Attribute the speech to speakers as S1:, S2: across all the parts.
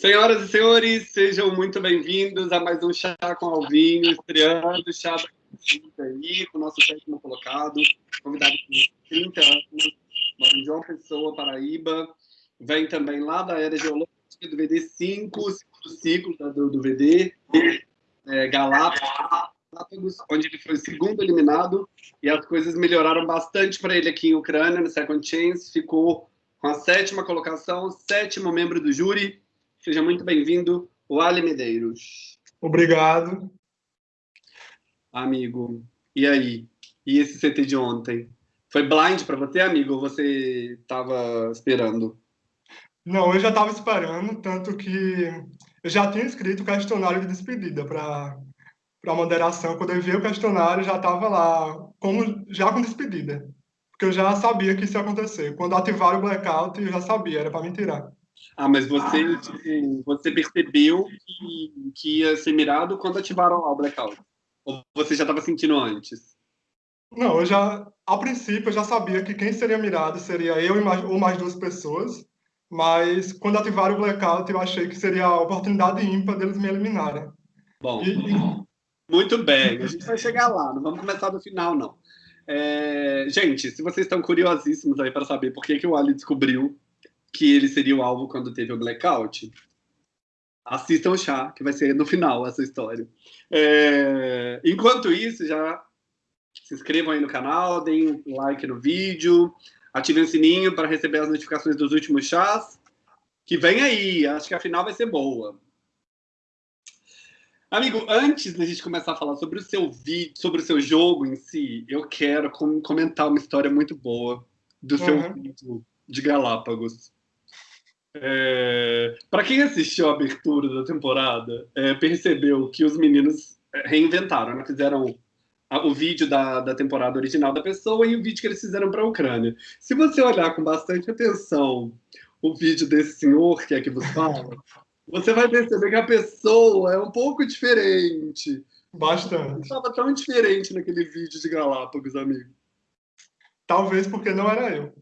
S1: Senhoras e senhores, sejam muito bem-vindos a mais um Chá com Alvinho, estreando o Chá da aí, com o nosso sétimo colocado, convidado de 30 anos, mora em João Pessoa, Paraíba, vem também lá da Era Geológica do VD 5, segundo ciclo do, do VD, é, Galápagos, onde ele foi o segundo eliminado, e as coisas melhoraram bastante para ele aqui em Ucrânia, no Second Chance, ficou com a sétima colocação, sétimo membro do júri, Seja muito bem-vindo, Wally Medeiros.
S2: Obrigado.
S1: Amigo, e aí? E esse CT de ontem? Foi blind para você, amigo, ou você estava esperando?
S2: Não, eu já estava esperando, tanto que eu já tinha escrito o questionário de despedida para a moderação. Quando eu vi o questionário, já estava lá, como, já com despedida. Porque eu já sabia que isso ia acontecer. Quando ativaram o blackout, eu já sabia, era para me tirar.
S1: Ah, mas você, ah. Tipo, você percebeu que, que ia ser mirado quando ativaram o blackout? Ou você já estava sentindo antes?
S2: Não, eu já, a princípio, eu já sabia que quem seria mirado seria eu mais, ou mais duas pessoas, mas quando ativaram o blackout, eu achei que seria a oportunidade ímpar deles me eliminarem.
S1: Bom, e, muito bem, a gente vai chegar lá, não vamos começar do final, não. É, gente, se vocês estão curiosíssimos aí para saber por que, que o Ali descobriu que ele seria o alvo quando teve o blackout, assistam o chá, que vai ser no final essa história. É... Enquanto isso, já se inscrevam aí no canal, deem um like no vídeo, ativem o sininho para receber as notificações dos últimos chás, que vem aí, acho que a final vai ser boa. Amigo, antes da gente começar a falar sobre o seu vídeo, sobre o seu jogo em si, eu quero comentar uma história muito boa do seu uhum. vídeo de Galápagos. É, para quem assistiu a abertura da temporada, é, percebeu que os meninos é, reinventaram, né? fizeram a, o vídeo da, da temporada original da pessoa e o vídeo que eles fizeram para a Ucrânia. Se você olhar com bastante atenção o vídeo desse senhor que é que vos fala, você vai perceber que a pessoa é um pouco diferente.
S2: Bastante.
S1: Estava tão diferente naquele vídeo de Galápagos, amigo.
S2: Talvez porque não era eu.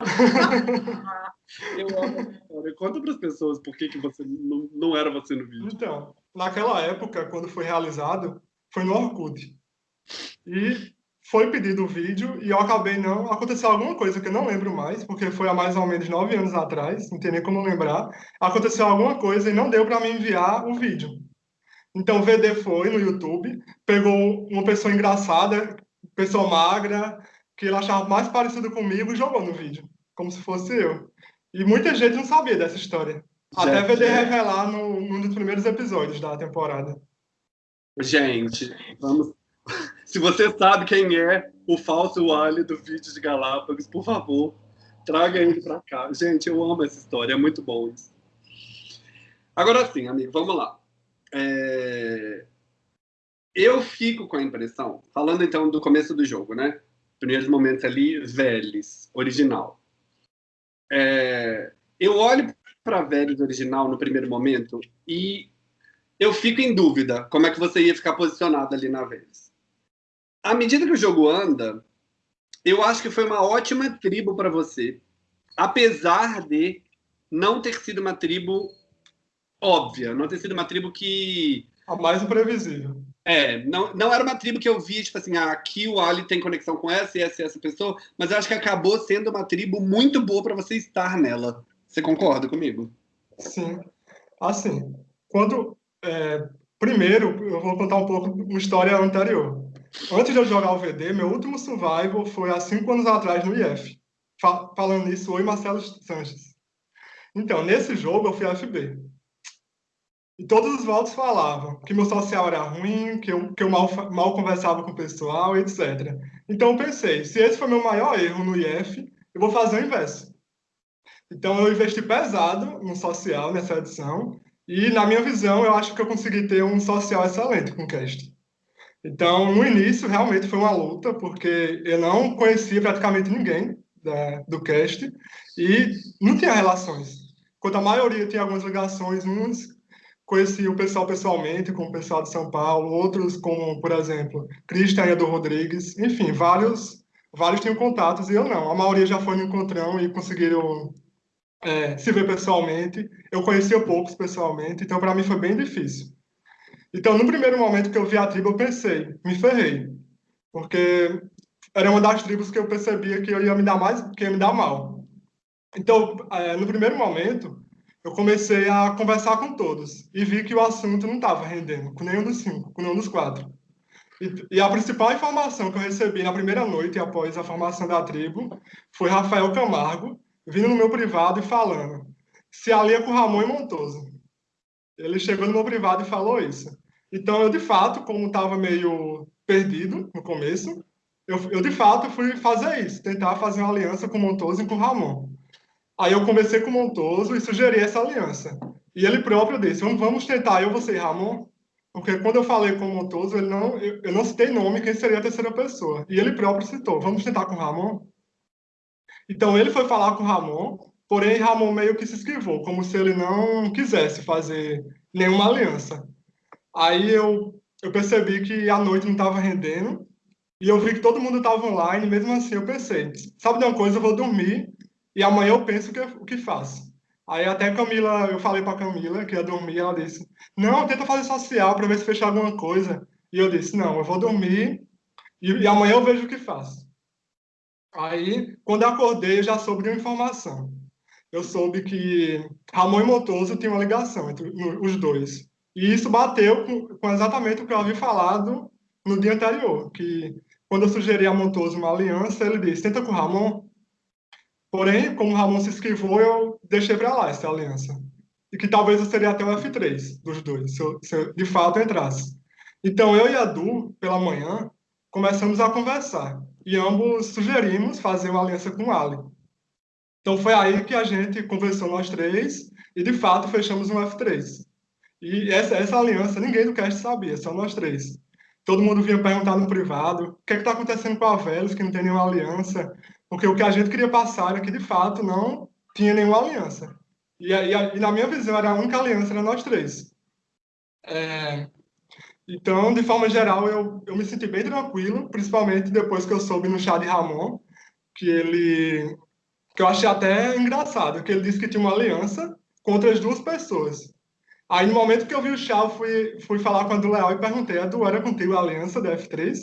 S1: Eu amo história. Conta para as pessoas por que, que você não, não era você no vídeo.
S2: Então, naquela época, quando foi realizado, foi no Orkut. E foi pedido o vídeo e eu acabei não... Aconteceu alguma coisa que eu não lembro mais, porque foi há mais ou menos nove anos atrás, não tem nem como lembrar. Aconteceu alguma coisa e não deu para me enviar o vídeo. Então o VD foi no YouTube, pegou uma pessoa engraçada, pessoa magra, que ele achava mais parecido comigo e jogou no vídeo, como se fosse eu. E muita gente não sabia dessa história. Gente, Até VD revelar no, num dos primeiros episódios da temporada.
S1: Gente, vamos. Se você sabe quem é o falso Wally do vídeo de Galápagos, por favor, traga ele para cá. Gente, eu amo essa história, é muito bom isso. Agora sim, amigo, vamos lá. É... Eu fico com a impressão, falando então do começo do jogo, né? Primeiros momentos ali, Vélez, original. É, eu olho para Vélez original no primeiro momento e eu fico em dúvida como é que você ia ficar posicionado ali na Vélez. À medida que o jogo anda, eu acho que foi uma ótima tribo para você, apesar de não ter sido uma tribo óbvia, não ter sido uma tribo que...
S2: A mais imprevisível.
S1: É, não, não era uma tribo que eu vi, tipo assim, ah, aqui o Ali tem conexão com essa e essa e essa pessoa, mas eu acho que acabou sendo uma tribo muito boa para você estar nela. Você concorda comigo?
S2: Sim. Assim, quando. É, primeiro, eu vou contar um pouco uma história anterior. Antes de eu jogar o VD, meu último survival foi há cinco anos atrás no IF. falando nisso, oi Marcelo Sanches. Então, nesse jogo eu fui FB. E todos os votos falavam que meu social era ruim, que eu, que eu mal, mal conversava com o pessoal, etc. Então eu pensei, se esse foi meu maior erro no IF, eu vou fazer o inverso. Então eu investi pesado no social nessa edição, e na minha visão eu acho que eu consegui ter um social excelente com o cast. Então no início realmente foi uma luta, porque eu não conhecia praticamente ninguém da, do cast, e não tinha relações. Enquanto a maioria tinha algumas ligações, uns conheci o pessoal pessoalmente, como o pessoal de São Paulo, outros como, por exemplo, Cristian do Rodrigues, enfim, vários, vários tinham contatos e eu não. A maioria já foi no encontrão e conseguiram é, se ver pessoalmente. Eu conhecia poucos pessoalmente, então para mim foi bem difícil. Então, no primeiro momento que eu vi a tribo, eu pensei, me ferrei, porque era uma das tribos que eu percebia que eu ia me dar mais, que ia me dar mal. Então, é, no primeiro momento, eu comecei a conversar com todos e vi que o assunto não estava rendendo com nenhum dos cinco, com nenhum dos quatro. E, e, a principal informação que eu recebi na primeira noite após a formação da tribo foi Rafael Camargo vindo no meu privado e falando se alia com Ramon e Montoso. Ele chegou no meu privado e falou isso. Então, eu, de fato, como estava meio perdido no começo, eu, eu, de fato, fui fazer isso, tentar fazer uma aliança com Montoso e com Ramon. Aí eu conversei com Montoso e sugeri essa aliança. E ele próprio disse, vamos tentar, eu, você e Ramon, porque quando eu falei com o Montoso, ele não, eu, eu não citei nome, quem seria a terceira pessoa. E ele próprio citou, vamos tentar com o Ramon? Então ele foi falar com o Ramon, porém Ramon meio que se esquivou, como se ele não quisesse fazer nenhuma aliança. Aí eu, eu percebi que a noite não estava rendendo, e eu vi que todo mundo estava online, mesmo assim eu pensei, sabe de uma coisa, eu vou dormir, e amanhã eu penso que, o que faço. Aí até Camila, eu falei para Camila que ia dormir, ela disse: "Não, tenta fazer social para ver se fecha alguma coisa". E eu disse: "Não, eu vou dormir e, e amanhã eu vejo o que faço". Aí, quando eu acordei, eu já soube de uma informação. Eu soube que Ramon e Motoso tinham uma ligação entre os dois. E isso bateu com, com exatamente o que eu havia falado no dia anterior, que quando eu sugeri a Montoso uma aliança, ele disse, tenta com o Ramon, Porém, como o Ramon se esquivou, eu deixei para lá essa aliança. E que talvez eu seria até o F3 dos dois, se eu, se eu de fato entrasse. Então, eu e a Du, pela manhã, começamos a conversar. E ambos sugerimos fazer uma aliança com o Ali. Então, foi aí que a gente conversou nós três e, de fato, fechamos um F3. E essa, essa aliança ninguém do cast sabia, só nós três. Todo mundo vinha perguntar no privado o que é está acontecendo com a Velos, que não tem nenhuma aliança. Porque o que a gente queria passar era que, de fato, não tinha nenhuma aliança. E, e, e na minha visão, era a única aliança, era nós três. É, então, de forma geral, eu, eu me senti bem tranquilo, principalmente depois que eu soube no chá de Ramon, que ele... que eu achei até engraçado, que ele disse que tinha uma aliança contra as duas pessoas. Aí, no momento que eu vi o chá, eu fui, fui falar com a do Leal e perguntei, a do era contigo a aliança da F3?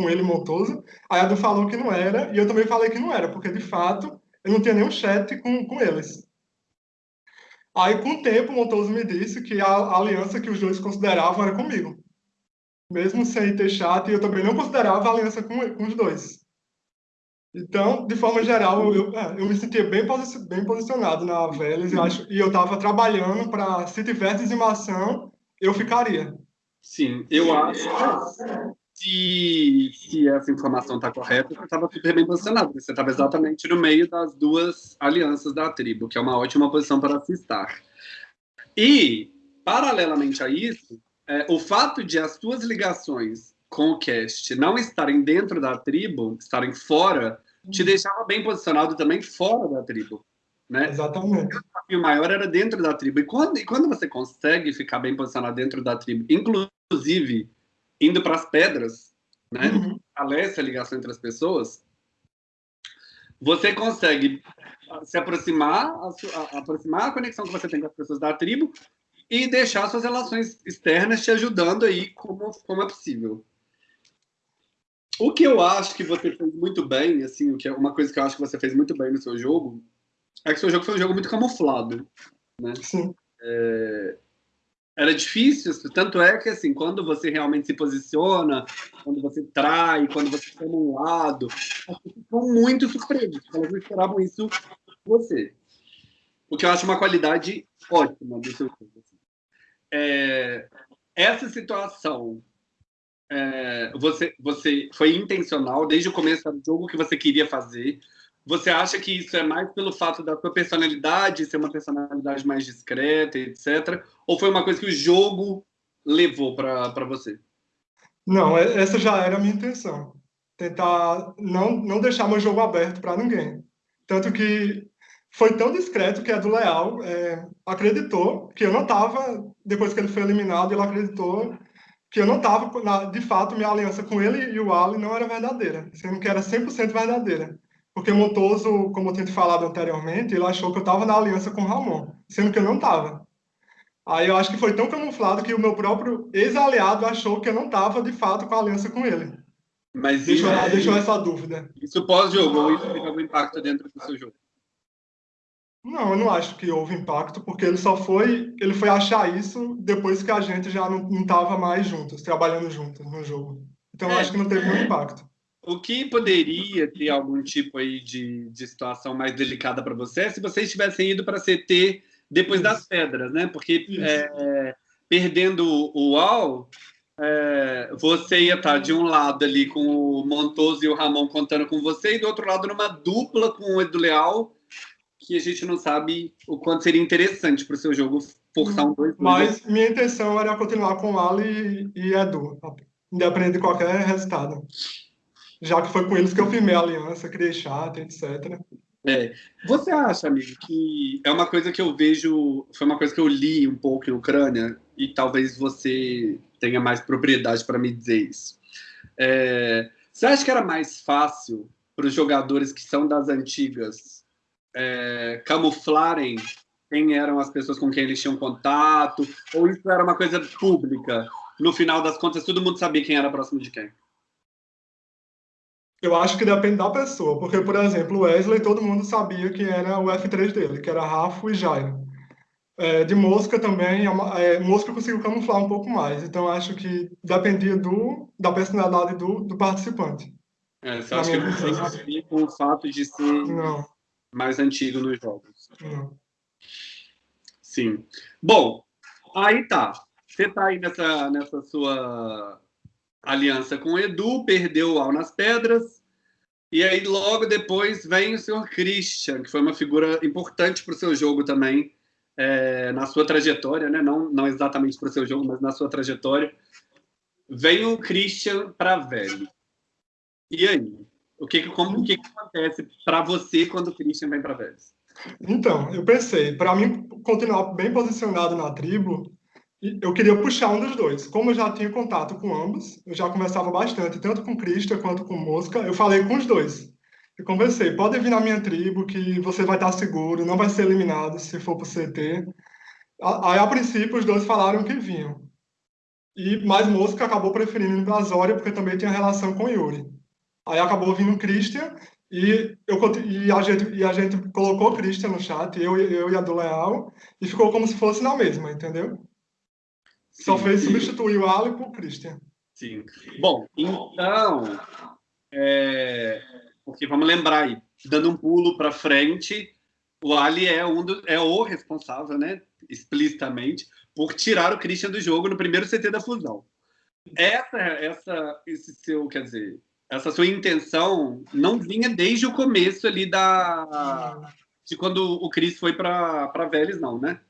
S2: Com ele Montoso. Aí a Du falou que não era, e eu também falei que não era, porque de fato eu não tinha nenhum chat com, com eles. Aí, com o tempo, o Montoso me disse que a, a aliança que os dois consideravam era comigo. Mesmo sem ter chat, eu também não considerava a aliança com, com os dois. Então, de forma geral, eu, eu me sentia bem, posi bem posicionado na Vélez, eu acho, e eu estava trabalhando para, se tivesse dizimação, eu ficaria.
S1: Sim, eu acho se, se essa informação está correta, você estava super bem posicionado. Você estava exatamente no meio das duas alianças da tribo, que é uma ótima posição para se estar. E, paralelamente a isso, é, o fato de as suas ligações com o cast não estarem dentro da tribo, estarem fora, te deixava bem posicionado também fora da tribo. Né?
S2: Exatamente. O
S1: desafio maior era dentro da tribo. E quando, e quando você consegue ficar bem posicionado dentro da tribo, inclusive indo para as pedras, né? Uhum. Fortalece a ligação entre as pessoas. Você consegue se aproximar, a, a, aproximar a conexão que você tem com as pessoas da tribo e deixar suas relações externas te ajudando aí como, como é possível. O que eu acho que você fez muito bem, assim, o que é uma coisa que eu acho que você fez muito bem no seu jogo, é que seu jogo foi um jogo muito camuflado, né?
S2: Sim.
S1: É, era difícil, tanto é que, assim, quando você realmente se posiciona, quando você trai, quando você toma um lado, as pessoas ficam muito surpresas, elas não esperavam isso de você. O que eu acho uma qualidade ótima do seu jogo. Assim. É, essa situação, é, você, você foi intencional desde o começo do jogo que você queria fazer, você acha que isso é mais pelo fato da sua personalidade ser uma personalidade mais discreta, etc? Ou foi uma coisa que o jogo levou para você?
S2: Não, essa já era a minha intenção. Tentar não, não deixar meu jogo aberto para ninguém. Tanto que foi tão discreto que a do Leal é, acreditou que eu não estava, depois que ele foi eliminado, ele acreditou que eu não estava, de fato, minha aliança com ele e o Ali não era verdadeira, sendo que era 100% verdadeira Porque Montoso, como eu tinha te falado anteriormente, ele achou que eu estava na aliança com Ramon, sendo que eu não estava. Aí eu acho que foi tão camuflado que o meu próprio ex-aliado achou que eu não estava, de fato, com a aliança com ele.
S1: Mas
S2: Deixou, deixou essa dúvida.
S1: isso pós-jogo, ou isso teve algum impacto dentro do seu jogo?
S2: Não, eu não acho que houve impacto, porque ele só foi, ele foi achar isso depois que a gente já não estava mais juntos, trabalhando juntos no jogo. Então eu
S1: É.
S2: acho que não teve nenhum impacto.
S1: O que poderia ter algum tipo aí de, de situação mais delicada para você se vocês tivessem ido para CT depois das pedras, né? Porque é, perdendo o UAU, é, você ia estar de um lado ali com o Montoso e o Ramon contando com você, e do outro lado numa dupla com o Edu Leal, que a gente não sabe o quanto seria interessante para o seu jogo forçar um dois.
S2: Mas minha intenção era continuar com Ali e Edu, independente de qualquer resultado. Já que foi com eles que eu firmei a aliança, criei chat, etc.
S1: É. Você acha, amigo, que é uma coisa que eu vejo, foi uma coisa que eu li um pouco em Ucrânia, e talvez você tenha mais propriedade para me dizer isso. É, você acha que era mais fácil para os jogadores que são das antigas é, camuflarem quem eram as pessoas com quem eles tinham contato? Ou isso era uma coisa pública? No final das contas, todo mundo sabia quem era próximo de quem?
S2: Eu acho que depende da pessoa, porque, por exemplo, o Wesley, todo mundo sabia que era o F3 dele, que era Rafa e Jairo. É, de Mosca também, é, Mosca conseguiu camuflar um pouco mais, então acho que dependia do, da personalidade do, do participante.
S1: É, você acha que não tem a ver com o fato de ser
S2: Não,
S1: mais antigo nos jogos?
S2: não.
S1: Sim. Bom, aí tá. Você tá aí nessa, nessa sua aliança com Edu, perdeu o Al nas pedras. E aí, logo depois, vem o senhor Christian, que foi uma figura importante para o seu jogo também, é, na sua trajetória, né? não, não exatamente para o seu jogo, mas na sua trajetória. Vem o Christian para velho. E aí? O que, como, o que, que acontece para você quando o Christian vem para velhos?
S2: Então, eu pensei, para mim continuar bem posicionado na tribo, eu queria puxar um dos dois. Como eu já tinha contato com ambos, eu já conversava bastante, tanto com Christian quanto com Mosca, eu falei com os dois. Eu conversei, pode vir na minha tribo que você vai estar seguro, não vai ser eliminado se for pro CT. Aí, a princípio, os dois falaram que vinham. E, mas Mosca acabou preferindo ir pra Zória, porque também tinha relação com Yuri. Aí acabou vindo o Christian, e, eu, e, a gente, e a gente colocou o Christian no chat, eu, eu e a do Leal, e ficou como se fosse na mesma, entendeu? Só fez substituir o Ali por Christian.
S1: Sim. Bom, então, é, porque vamos lembrar aí, dando um pulo para frente, o Ali é um do, é o responsável, né, explicitamente, por tirar o Christian do jogo no primeiro CT da fusão. Essa, essa, esse seu, quer dizer, essa sua intenção não vinha desde o começo ali da de quando o Chris foi para Vélez, não, né?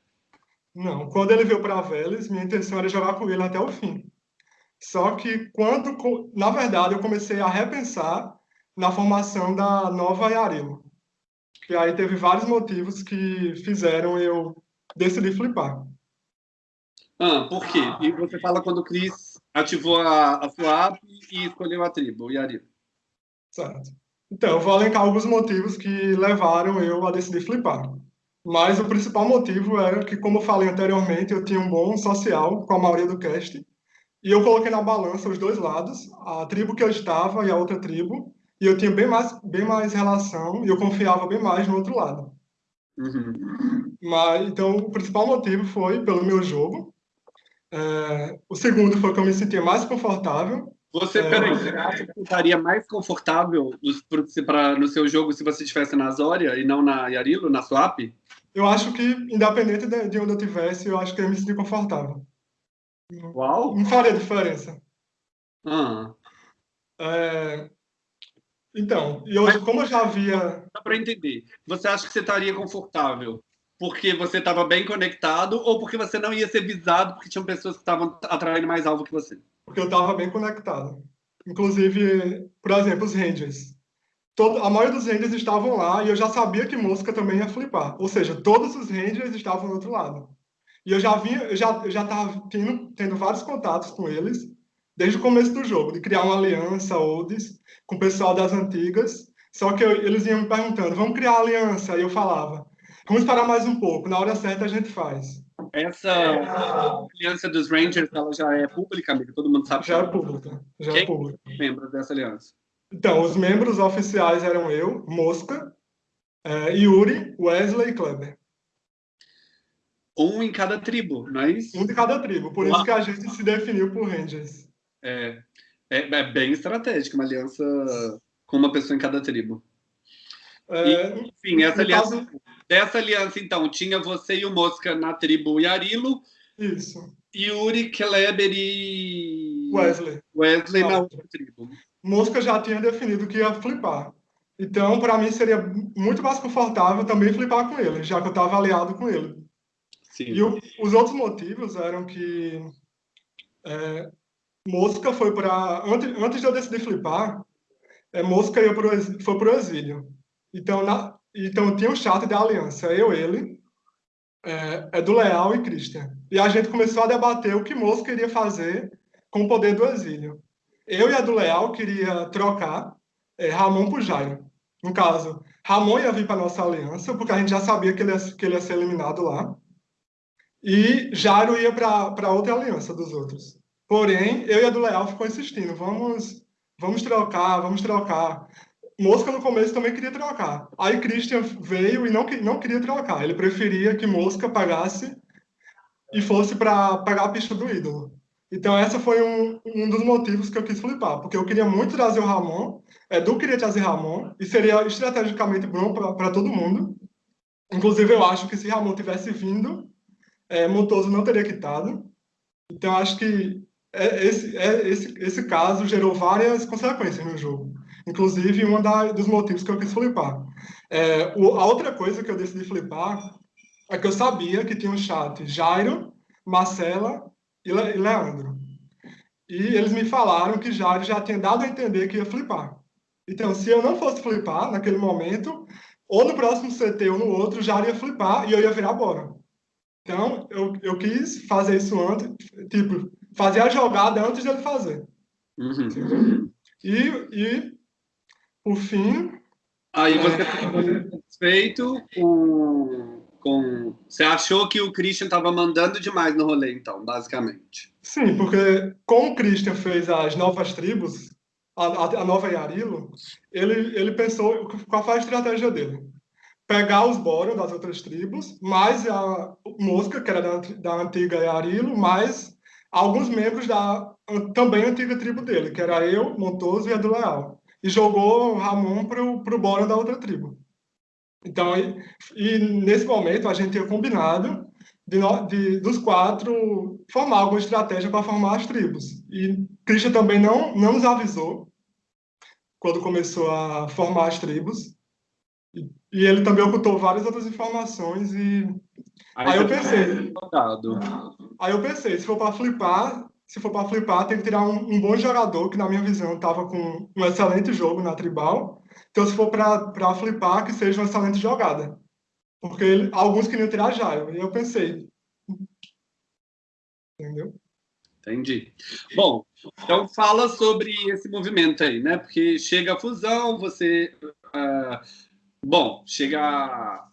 S2: Não, quando ele veio para Vélez, minha intenção era jogar com ele até o fim. Só que quando, na verdade, eu comecei a repensar na formação da nova Yarilo. E aí teve vários motivos que fizeram eu decidir flipar.
S1: Ah, por quê? E você fala quando o Chris ativou a, a sua app e escolheu a tribo, o Yarilo.
S2: Certo. Então, eu vou elencar alguns motivos que levaram eu a decidir flipar. Mas o principal motivo era que, como eu falei anteriormente, eu tinha um bom social com a maioria do cast. E eu coloquei na balança os dois lados, a tribo que eu estava e a outra tribo. E eu tinha bem mais, bem mais relação e eu confiava bem mais no outro lado.
S1: Uhum.
S2: Mas, então, o principal motivo foi pelo meu jogo. É, o segundo foi que eu me sentia mais confortável.
S1: Você,
S2: É.
S1: peraí, você acha que estaria mais confortável pra- no seu jogo se você estivesse na Zória e não na Yarilo, na sua app?
S2: Eu acho que, independente de, de onde eu tivesse, eu acho que eu ia me sentir confortável.
S1: Uau!
S2: Não faria diferença.
S1: Ah,
S2: É, Então, e eu, como eu já havia.
S1: dá para entender. Você acha que você estaria confortável porque você estava bem conectado ou porque você não ia ser visado porque tinham pessoas que estavam atraindo mais alvo que você?
S2: Porque eu estava bem conectado. Inclusive, por exemplo, os Rangers. Todo, a maioria dos Rangers estavam lá e eu já sabia que Mosca também ia flipar. Ou seja, todos os Rangers estavam do outro lado. E eu já vinha, eu já, já estava tendo, tendo vários contatos com eles desde o começo do jogo, de criar uma aliança, Olds, com o pessoal das antigas. Só que eu, eles iam me perguntando, vamos criar aliança? Aí eu falava, vamos esperar mais um pouco, na hora certa a gente faz.
S1: Essa aliança dos Rangers, ela já é pública, amigo? Todo mundo sabe?
S2: Já é pública. Já
S1: Quem
S2: é pública.
S1: membros dessa aliança?
S2: Então, os membros oficiais eram eu, Mosca, é, Yuri, Wesley e Kleber.
S1: Um em cada tribo, não é isso?
S2: Um de cada tribo. Por isso que a gente se definiu por Rangers.
S1: É, é, é bem estratégico, uma aliança com uma pessoa em cada tribo.
S2: É,
S1: E, enfim, essa
S2: no
S1: aliança,
S2: caso-
S1: dessa aliança, então, tinha você e o Mosca na tribo Yarilo,
S2: Isso.
S1: Yuri, Kleber e
S2: Wesley.
S1: Wesley na outra tribo.
S2: Mosca já tinha definido que ia flipar. Então, para mim, seria muito mais confortável também flipar com ele, já que eu estava aliado com ele.
S1: Sim.
S2: E o- os outros motivos eram que é, Mosca foi para. Antes, antes de eu decidir flipar, é, Mosca ia pro, foi para o exílio. Então, na, então tinha um chat da aliança, eu, ele, é, é do Leal e Christian. E a gente começou a debater o que Mosca iria fazer com o poder do exílio. Eu e a do Leal queria trocar é, Ramon por Jairo. No caso, Ramon ia vir para nossa aliança, porque a gente já sabia que ele ia, que ele ia ser eliminado lá. E Jairo ia para outra aliança dos outros. Porém, eu e a do Leal ficou insistindo, vamos, vamos trocar, vamos trocar. Mosca no começo também queria trocar. Aí Christian veio e não, não queria trocar. Ele preferia que Mosca pagasse e fosse para pagar a pista do ídolo. Então, essa foi um, um dos motivos que eu quis flipar, porque eu queria muito trazer o Ramon, Edu queria trazer Ramon, e seria estrategicamente bom para todo mundo. Inclusive, eu acho que se Ramon tivesse vindo, é, Montoso não teria quitado. Então, acho que é, esse, é, esse, esse caso gerou várias consequências no jogo. Inclusive, um dos motivos que eu quis flipar. É, o, a outra coisa que eu decidi flipar é que eu sabia que tinha um chat Jairo, Marcela e, Le, e Leandro. E eles me falaram que Jairo já tinha dado a entender que ia flipar. Então, se eu não fosse flipar naquele momento, ou no próximo CT ou no outro, Jairo ia flipar e eu ia virar bora. Então, eu, eu quis fazer isso antes, tipo, fazer a jogada antes dele fazer.
S1: Uhum.
S2: E, e por fim.
S1: Aí você ficou satisfeito com, com. Você achou que o Christian estava mandando demais no rolê, então, basicamente.
S2: Sim, porque como o Christian fez as novas tribos, a, a, a nova Yarilo, ele, ele pensou qual foi a estratégia dele. Pegar os Boron das outras tribos, mais a Mosca, que era da, da antiga Yarilo, mais alguns membros da também antiga tribo dele, que era eu, Montoso e a do Leal. E jogou Ramon pro, pro Boron da outra tribo. Então, e, e nesse momento a gente tinha combinado de, de, dos quatro formar alguma estratégia para formar as tribos. E Christian também não, não nos avisou quando começou a formar as tribos. E, e ele também ocultou várias outras informações e aí, aí eu pensei, aí eu pensei, se for para flipar, se for para flipar, tem que tirar um, um, bom jogador que na minha visão estava com um excelente jogo na tribal. Então, se for para flipar, que seja uma excelente jogada. Porque ele, alguns queriam tirar Jairo. E eu pensei. Entendeu?
S1: Entendi. Bom, então fala sobre esse movimento aí, né? Porque chega a fusão, você. Uh, bom, chega.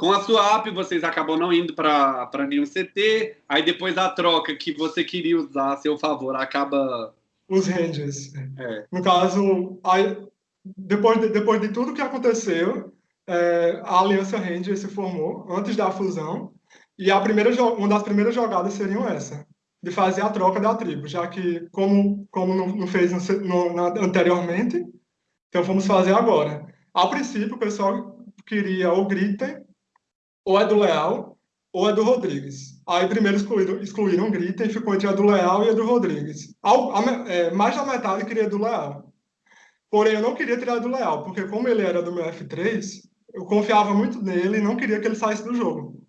S1: Com a sua app, vocês acabam não indo para nenhum CT, aí depois a troca que você queria usar a seu favor acaba.
S2: Os ranges.
S1: É.
S2: No caso, aí, depois, de, depois de tudo que aconteceu, é, a Aliança Ranger se formou antes da fusão, e a primeira, uma das primeiras jogadas seriam essa, de fazer a troca da tribo, já que, como, como não, não fez no, na, anteriormente, então vamos fazer agora. A princípio, o pessoal queria ou Gritten, ou é do Leal, ou é do Rodrigues. Aí primeiro excluíram, excluíram o Gritten e ficou entre a do Leal e a do Rodrigues. A, é, mais da metade queria do Leal. Porém, eu não queria tirar do Leal, porque como ele era do meu F3, eu confiava muito nele e não queria que ele saísse do jogo.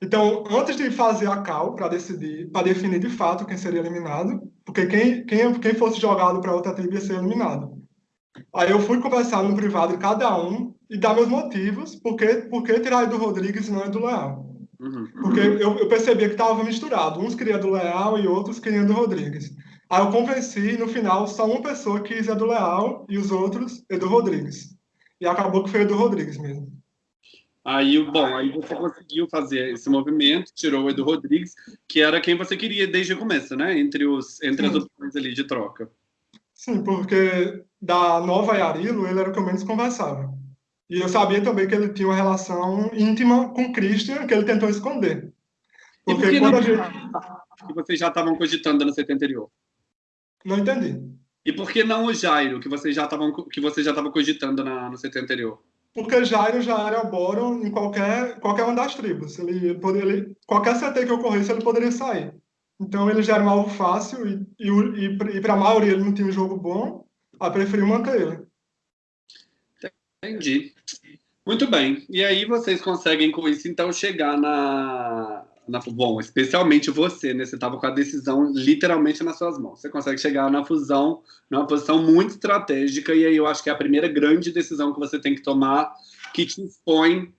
S2: Então, antes de fazer a cal para decidir, para definir de fato quem seria eliminado, porque quem, quem, quem fosse jogado para outra tribo ia ser eliminado. Aí eu fui conversar no privado de cada um e dar meus motivos, porque por que tirar do Rodrigues e não é do Leal.
S1: Uhum.
S2: Porque eu, eu percebia que estava misturado. Uns queriam do Leal e outros queriam do Rodrigues. Aí eu convenci, no final, só uma pessoa quis é do Leal e os outros é do Rodrigues. e acabou que foi o Edu Rodrigues mesmo.
S1: Aí, bom, aí você conseguiu fazer esse movimento, tirou o Edu Rodrigues, que era quem você queria desde o começo, né? Entre, os, entre as opções ali de troca.
S2: Sim, porque da nova Yarilo, ele era o que eu menos conversava. E eu sabia também que ele tinha uma relação íntima com Christian, que ele tentou esconder.
S1: Porque por quando não... a gente... que vocês já estavam cogitando no CT anterior?
S2: Não entendi.
S1: E por que não o Jairo, que vocês já estavam que você já estava cogitando na, no CT anterior?
S2: Porque Jairo já era Boron em qualquer, qualquer uma das tribos. Ele, poderia, qualquer CT que ocorresse, ele poderia sair. Então ele já era um alvo fácil e, e, e, para a maioria ele não tinha um jogo bom, a preferiu manter ele.
S1: Entendi. Muito bem. E aí vocês conseguem com isso então chegar na, na bom, especialmente você, né? Você estava com a decisão literalmente nas suas mãos. Você consegue chegar na fusão numa posição muito estratégica e aí eu acho que é a primeira grande decisão que você tem que tomar que te expõe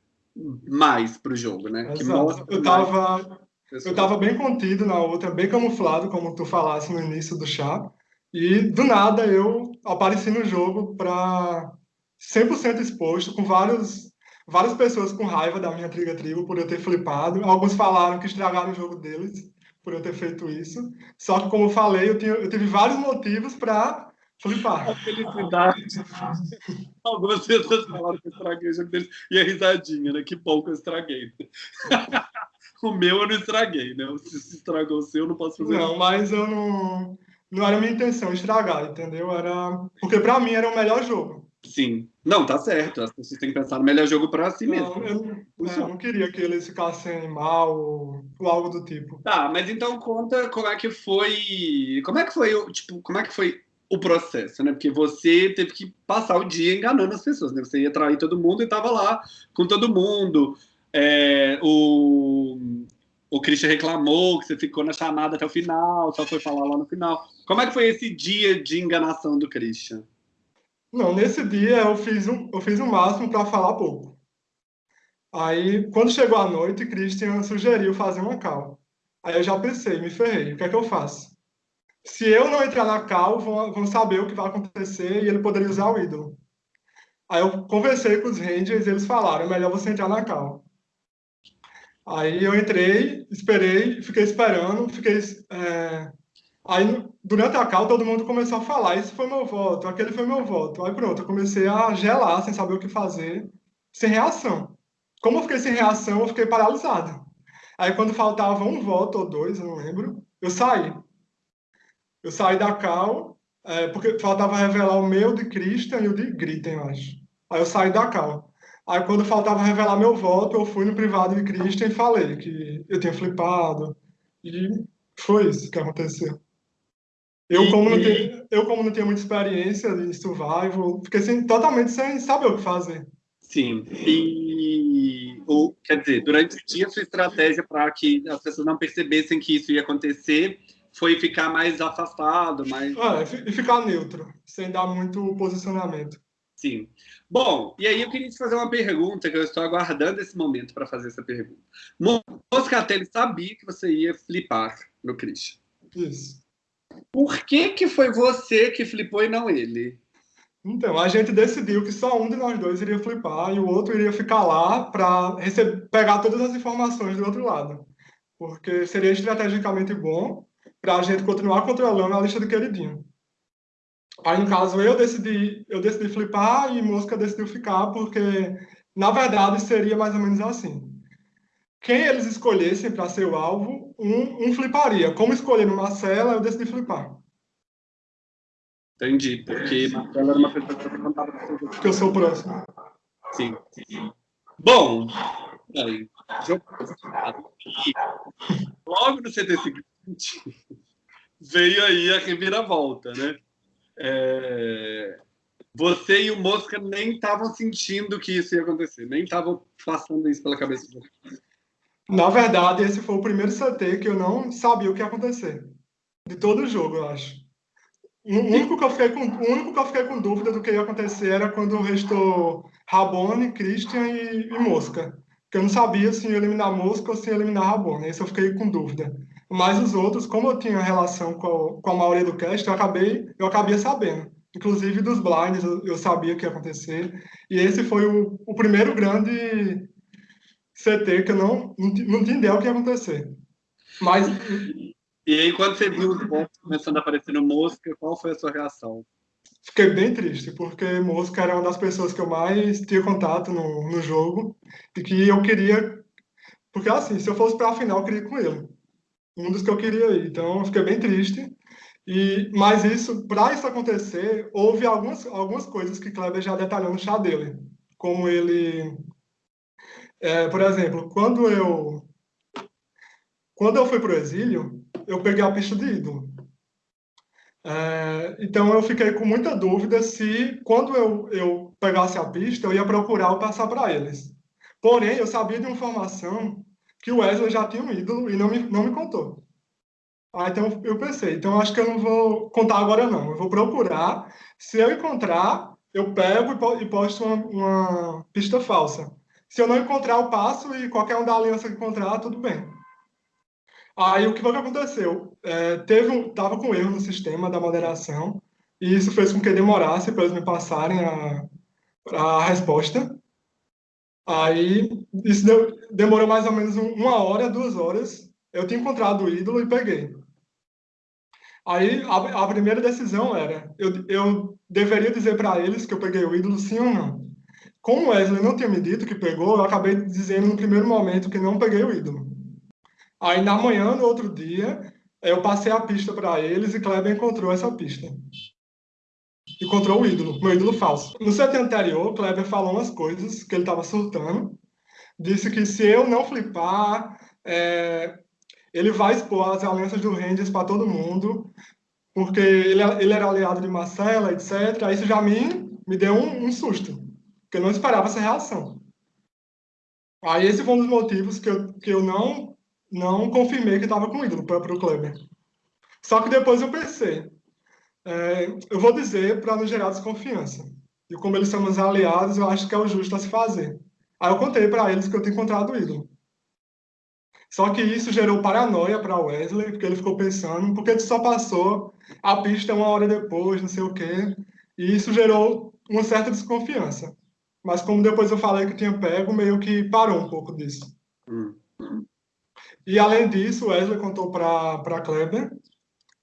S1: mais para o jogo, né?
S2: Que mostra eu estava eu tava bem contido na outra, bem camuflado, como tu falasse no início do chá. E do nada eu apareci no jogo para 100% exposto, com vários, várias pessoas com raiva da minha Triga Tribo por eu ter flipado. Alguns falaram que estragaram o jogo deles por eu ter feito isso. Só que, como eu falei, eu, tinha, eu tive vários motivos para flipar.
S1: A felicidade. Algumas pessoas falaram que eu estraguei o jogo deles. E a risadinha, né? Que que eu estraguei. o meu eu não estraguei, né? Se estragou o seu, eu não posso fazer
S2: Não, mas eu não... Não era minha intenção estragar, entendeu? Era... Porque para mim era o melhor jogo.
S1: Sim. Não, tá certo. As pessoas têm que pensar no melhor jogo para si mesmo.
S2: Não, eu, é, eu, não queria que eles ficassem mal ou, ou, algo do tipo.
S1: Tá, mas então conta como é que foi. Como é que foi, tipo, como é que foi o processo, né? Porque você teve que passar o dia enganando as pessoas, né? Você ia trair todo mundo e tava lá com todo mundo. É, o, o Christian reclamou que você ficou na chamada até o final, só foi falar lá no final. Como é que foi esse dia de enganação do Christian?
S2: Não, nesse dia eu fiz, um, eu fiz o máximo para falar pouco. Aí, quando chegou a noite, Christian sugeriu fazer uma cal. Aí eu já pensei, me ferrei, o que é que eu faço? Se eu não entrar na cal, vão, vão saber o que vai acontecer e ele poderia usar o ídolo. Aí eu conversei com os Rangers e eles falaram, é melhor você entrar na cal. Aí eu entrei, esperei, fiquei esperando, fiquei é, Aí, durante a cal, todo mundo começou a falar: Isso foi meu voto, aquele foi meu voto. Aí, pronto, eu comecei a gelar, sem saber o que fazer, sem reação. Como eu fiquei sem reação, eu fiquei paralisado. Aí, quando faltava um voto ou dois, eu não lembro, eu saí. Eu saí da cal, é, porque faltava revelar o meu de Christian e o de Gritten, eu acho. Aí eu saí da cal. Aí, quando faltava revelar meu voto, eu fui no privado de Christian e falei que eu tinha flipado. E foi isso que aconteceu. Eu, como, não tenho, eu, como não tenho muita experiência em survival, fiquei sem, totalmente sem saber o que fazer.
S1: Sim. E, ou, quer dizer, durante o dia, sua estratégia para que as pessoas não percebessem que isso ia acontecer foi ficar mais afastado, mais.
S2: É, e ficar neutro, sem dar muito posicionamento.
S1: Sim. Bom, e aí eu queria te fazer uma pergunta, que eu estou aguardando esse momento para fazer essa pergunta. Moscatelli sabia que você ia flipar no Christian.
S2: Isso.
S1: Por que, que foi você que flipou e não ele?
S2: Então, a gente decidiu que só um de nós dois iria flipar e o outro iria ficar lá para pegar todas as informações do outro lado. Porque seria estrategicamente bom para a gente continuar controlando a lista do queridinho. Aí, no caso, eu decidi, eu decidi flipar e Mosca decidiu ficar, porque, na verdade, seria mais ou menos assim. Quem eles escolhessem para ser o alvo, um, um fliparia. Como escolher no Marcela, eu decidi flipar.
S1: Entendi, porque Marcela era uma pessoa que
S2: Porque eu sou o próximo.
S1: Sim. Bom, aí, logo no CD seguinte, veio aí a reviravolta, né? É... Você e o Mosca nem estavam sentindo que isso ia acontecer, nem estavam passando isso pela cabeça.
S2: Na verdade, esse foi o primeiro CT que eu não sabia o que ia acontecer. De todo o jogo, eu acho. O único que eu fiquei com, o único que eu fiquei com dúvida do que ia acontecer era quando restou Rabone, Christian e, e Mosca. Porque eu não sabia se ia eliminar Mosca ou se ia eliminar Rabone. Esse eu fiquei com dúvida. Mas os outros, como eu tinha relação com a, com a maioria do cast, eu acabei, eu acabei sabendo. inclusive dos blinds, eu, eu sabia que ia acontecer. E esse foi o, o primeiro grande CT que eu não, não, tinha ideia o que ia acontecer. Mas.
S1: E aí, quando você viu os pontos começando a aparecer no Mosca, qual foi a sua reação?
S2: Fiquei bem triste, porque Mosca era uma das pessoas que eu mais tinha contato no, no jogo e que eu queria. Porque, assim, se eu fosse para a final, eu queria ir com ele. Um dos que eu queria ir. Então, eu fiquei bem triste. E, mas isso, para isso acontecer, houve algumas, algumas coisas que Kleber já detalhou no chá dele. Como ele. É, por exemplo, quando eu. Quando eu fui para o exílio, eu peguei a pista de ídolo. É, então eu fiquei com muita dúvida se, quando eu, eu pegasse a pista, eu ia procurar ou passar para eles. Porém, eu sabia de informação que o Wesley já tinha um ídolo e não me, não me contou. Ah, então eu pensei, então acho que eu não vou contar agora não, eu vou procurar. Se eu encontrar, eu pego e posto uma, uma pista falsa. Se eu não encontrar, eu passo e qualquer um da aliança que encontrar, tudo bem. Aí o que foi que aconteceu? É, teve um, tava com erro no sistema da moderação e isso fez com que demorasse para eles me passarem a, a resposta. Aí isso deu, demorou mais ou menos uma hora, duas horas. Eu tinha encontrado o ídolo e peguei. Aí a, a primeira decisão era: eu, eu deveria dizer para eles que eu peguei o ídolo sim ou não. Como o Wesley não tinha me dito que pegou, eu acabei dizendo no primeiro momento que não peguei o ídolo. Aí na manhã, no outro dia, eu passei a pista para eles e Kleber encontrou essa pista. Encontrou o ídolo, meu ídolo falso. No set anterior, Kleber falou umas coisas que ele estava surtando. Disse que se eu não flipar, é, ele vai expor as alianças do Rangers para todo mundo, porque ele, ele era aliado de Marcela, etc. Isso já me, me deu um, um susto, porque eu não esperava essa reação. Aí esse foi um dos motivos que eu, que eu não não confirmei que estava com ídolo para o Kleber. Só que depois eu pensei, é, eu vou dizer para não gerar desconfiança. E como eles são meus aliados, eu acho que é o justo a se fazer. Aí eu contei para eles que eu tinha encontrado o ídolo. Só que isso gerou paranoia para Wesley, porque ele ficou pensando, porque ele só passou a pista uma hora depois, não sei o quê. E isso gerou uma certa desconfiança. Mas como depois eu falei que tinha pego, meio que parou um pouco disso. Hum. E além disso, Wesley contou para Kleber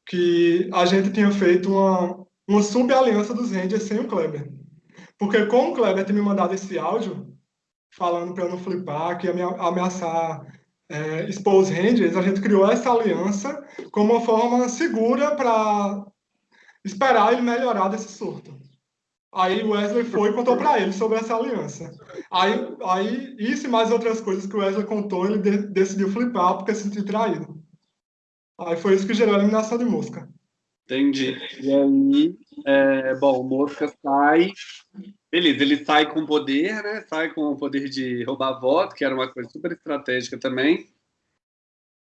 S2: que a gente tinha feito uma, uma sub-aliança dos Rangers sem o Kleber. Porque como o Kleber tinha me mandado esse áudio, falando para eu não flipar, que ia me ameaçar é, expor os Rangers, a gente criou essa aliança como uma forma segura para esperar ele melhorar desse surto. Aí o Wesley foi e contou para ele sobre essa aliança. Aí, aí, isso e mais outras coisas que o Wesley contou, ele de, decidiu flipar porque se sentiu traído. Aí foi isso que gerou a eliminação de Mosca.
S1: Entendi. E aí, é, bom, Mosca sai. Beleza, ele sai com poder, né? Sai com o poder de roubar voto, que era uma coisa super estratégica também.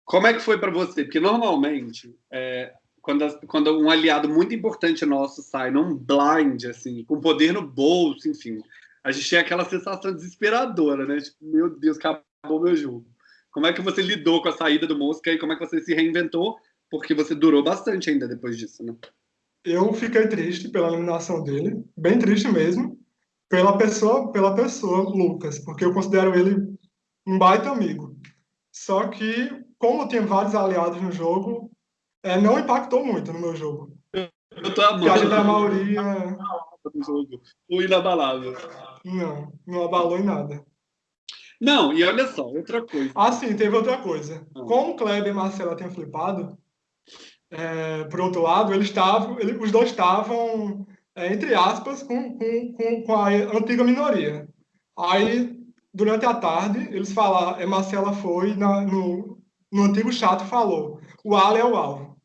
S1: Como é que foi para você? Porque normalmente é, quando, quando um aliado muito importante nosso sai num blind, assim, com poder no bolso, enfim, a gente tem aquela sensação desesperadora, né? Tipo, meu Deus, acabou meu jogo. Como é que você lidou com a saída do Mosca e como é que você se reinventou? Porque você durou bastante ainda depois disso, né?
S2: Eu fiquei triste pela eliminação dele, bem triste mesmo, pela pessoa, pela pessoa Lucas, porque eu considero ele um baita amigo. Só que, como tem vários aliados no jogo, é, não impactou muito no meu jogo.
S1: Eu tô amando.
S2: Porque a maioria.
S1: O inabalável.
S2: Não, não abalou em nada.
S1: Não, e olha só, outra coisa.
S2: Ah, sim, teve outra coisa. Ah. Como o Kleber e Marcela tinham flipado, é, por outro lado, eles estavam, ele, os dois estavam, é, entre aspas, com, com, com, com, a antiga minoria. Aí, durante a tarde, eles falaram, é, Marcela foi na, no, no antigo chat falou, o Ale é o alvo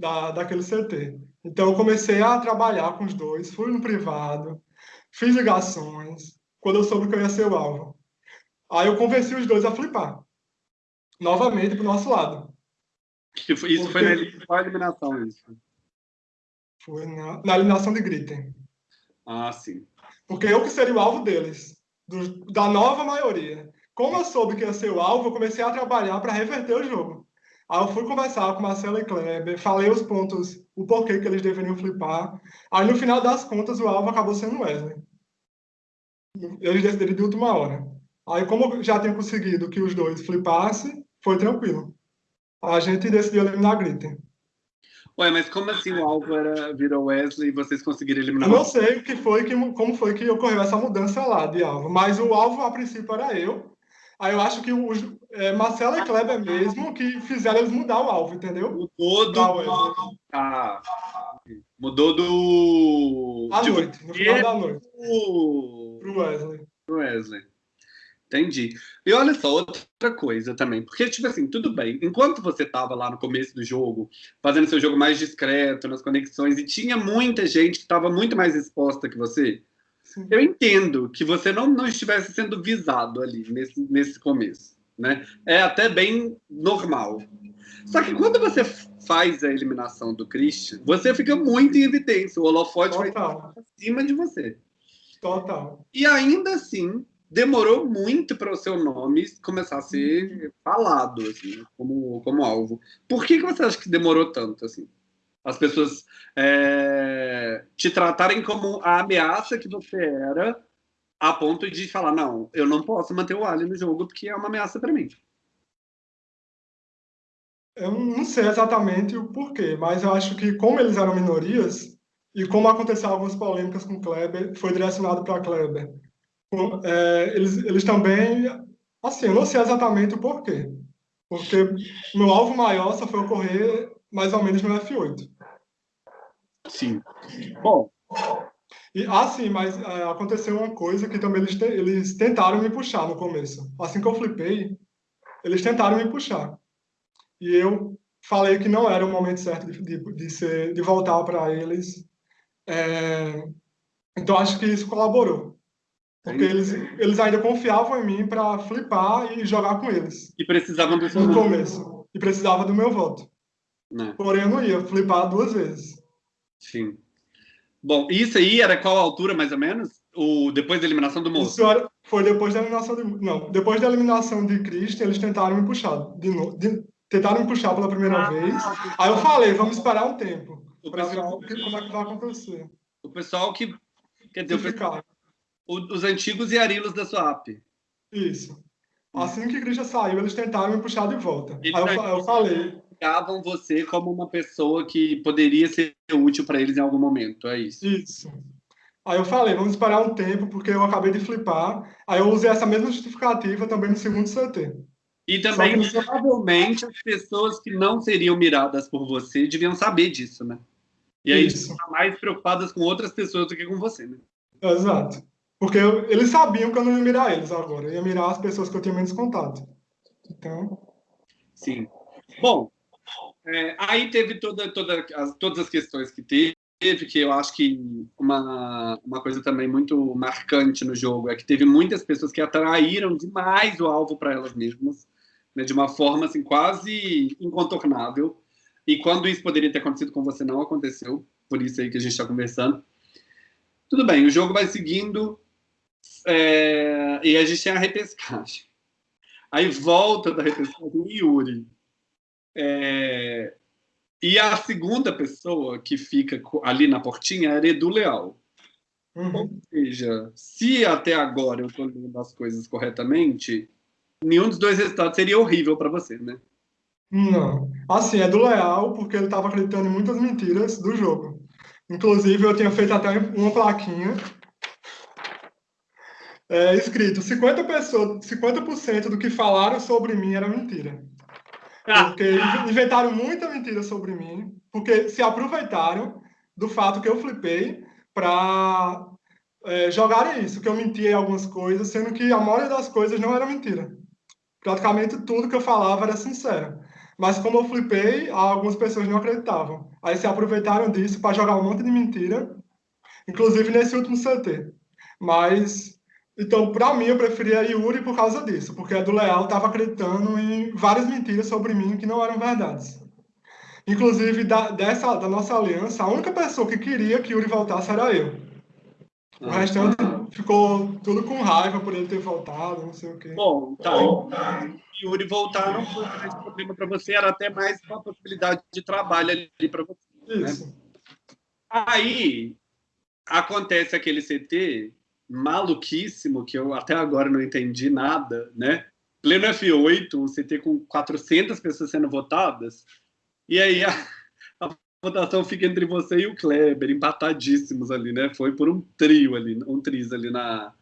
S2: da, daquele CT. Então, eu comecei a trabalhar com os dois, fui no privado, fiz ligações, quando eu soube que eu ia ser o alvo. Aí eu convenci os dois a flipar, novamente para o nosso lado.
S1: Isso Porque... foi na eliminação, isso?
S2: Foi na, na eliminação de Gritten.
S1: Ah, sim.
S2: Porque eu que seria o alvo deles, do, da nova maioria. Como eu soube que ia ser o alvo, eu comecei a trabalhar para reverter o jogo. Aí eu fui conversar com Marcelo e Kleber, falei os pontos, o porquê que eles deveriam flipar. Aí no final das contas, o alvo acabou sendo Wesley. Eles decidiram de última hora. Aí, como já tinha conseguido que os dois flipassem, foi tranquilo. A gente decidiu eliminar a Gritten.
S1: Ué, mas como assim o alvo era, virou Wesley e vocês conseguiram eliminar?
S2: Eu não sei o que foi, que, como foi que ocorreu essa mudança lá de alvo, mas o alvo a princípio era eu. Aí eu acho que os é, Marcelo e Kleber mesmo que fizeram eles mudar o alvo, entendeu?
S1: Mudou do. Ah, mudou do.
S2: À noite, no final da noite.
S1: Pro
S2: Wesley.
S1: Pro Wesley. Entendi. E olha só, outra coisa também. Porque, tipo assim, tudo bem. Enquanto você estava lá no começo do jogo, fazendo seu jogo mais discreto, nas conexões, e tinha muita gente que estava muito mais exposta que você, Sim. eu entendo que você não, não estivesse sendo visado ali, nesse, nesse começo. Né? É até bem normal. Só que quando você faz a eliminação do Christian, você fica muito em evidência. O holofote Total. vai estar acima de você.
S2: Total.
S1: E ainda assim, demorou muito para o seu nome começar a ser falado, assim, como, como alvo. Por que, que você acha que demorou tanto, assim? As pessoas é, te tratarem como a ameaça que você era, a ponto de falar, não, eu não posso manter o Ali no jogo porque é uma ameaça para mim.
S2: Eu não sei exatamente o porquê, mas eu acho que como eles eram minorias, e como aconteceu algumas polêmicas com Kleber, foi direcionado para Kleber é, eles, eles também, assim, eu não sei exatamente o porquê, porque meu alvo maior só foi ocorrer mais ou menos no F8.
S1: Sim. Bom.
S2: E, ah, sim, mas é, aconteceu uma coisa que também eles, te, eles tentaram me puxar no começo. Assim que eu flipei, eles tentaram me puxar. E eu falei que não era o momento certo de, de, de, ser, de voltar para eles. É, então, acho que isso colaborou. Porque eles, eles ainda confiavam em mim para flipar e jogar com eles.
S1: E precisavam do seu
S2: No começo. E precisava do meu voto. Não. É. Porém, eu não ia flipar duas vezes.
S1: Sim. Bom, isso aí era qual altura, mais ou menos? O, depois da eliminação do moço?
S2: Isso era, foi depois da eliminação de... Não, depois da eliminação de Christian, eles tentaram me puxar. De novo, de, tentaram me puxar pela primeira ah, vez. Aí eu falei, vamos esperar um tempo. Para ver como é que vai acontecer.
S1: O pessoal que... Quer dizer, o pessoal, os antigos e Arilos da sua app.
S2: Isso. Assim que Christian saiu, eles tentaram me puxar de volta. Eles Aí eu, eu falei.
S1: Pegavam você como uma pessoa que poderia ser útil para eles em algum momento, é isso?
S2: Isso. Aí eu falei, vamos esperar um tempo, porque eu acabei de flipar. Aí eu usei essa mesma justificativa também no segundo CT.
S1: E também, que... provavelmente, as pessoas que não seriam miradas por você deviam saber disso, né? E aí, estão mais preocupadas com outras pessoas do que com você, né?
S2: Exato. Porque eu, eles sabiam que eu não ia mirar eles agora, eu ia mirar as pessoas que eu tinha menos contato. Então.
S1: Sim. Bom, é, aí teve toda, toda as, todas as questões que teve, que eu acho que uma, uma coisa também muito marcante no jogo é que teve muitas pessoas que atraíram demais o alvo para elas mesmas, né, de uma forma assim, quase incontornável. E quando isso poderia ter acontecido com você, não aconteceu, por isso aí que a gente está conversando. Tudo bem, o jogo vai seguindo, é, e a gente tem a repescagem. Aí volta da repescagem Yuri. É, e a segunda pessoa que fica ali na portinha era Edu Leal. Uhum. Ou seja, se até agora eu estou lendo as coisas corretamente, nenhum dos dois resultados seria horrível para você, né?
S2: Não. Assim, é do Leal, porque ele estava acreditando em muitas mentiras do jogo. Inclusive, eu tinha feito até uma plaquinha é, escrito 50%, pessoas, 50 do que falaram sobre mim era mentira. Ah. Porque inventaram muita mentira sobre mim, porque se aproveitaram do fato que eu flipei para é, jogarem isso, que eu mentia em algumas coisas, sendo que a maioria das coisas não era mentira. Praticamente tudo que eu falava era sincero. Mas como eu flipei, algumas pessoas não acreditavam. Aí se aproveitaram disso para jogar um monte de mentira, inclusive nesse último CT. Mas então, para mim, eu preferia Yuri por causa disso, porque a do Leal estava acreditando em várias mentiras sobre mim que não eram verdades. Inclusive, da, dessa, da nossa aliança, a única pessoa que queria que Yuri voltasse era eu. O ah. restante ficou tudo com raiva por ele ter voltado, não sei o quê.
S1: Bom, tá. Yuri voltar não foi mais problema para você, era até mais uma possibilidade de trabalho ali para você. Né? Aí acontece aquele CT maluquíssimo, que eu até agora não entendi nada, né? Pleno F8, um CT com 400 pessoas sendo votadas, e aí a, a votação fica entre você e o Kleber, empatadíssimos ali, né? Foi por um trio ali, um triz ali na,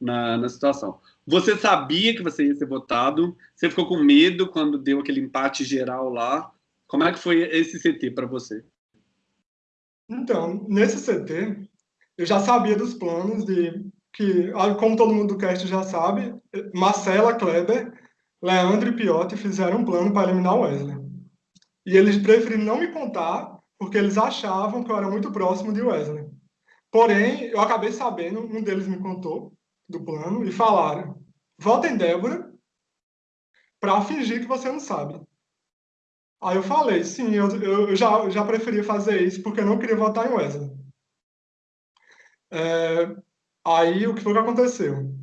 S1: na, na situação. Você sabia que você ia ser votado? Você ficou com medo quando deu aquele empate geral lá? Como é que foi esse CT para você?
S2: Então, nesse CT, eu já sabia dos planos de que, como todo mundo do cast já sabe, Marcela, Kleber, Leandro e Piotti fizeram um plano para eliminar Wesley. E eles preferiram não me contar, porque eles achavam que eu era muito próximo de Wesley. Porém, eu acabei sabendo, um deles me contou do plano e falaram: vota em Débora para fingir que você não sabe. Aí eu falei: sim, eu, eu já, já preferia fazer isso porque eu não queria votar em Wesley. É, aí o que foi que aconteceu?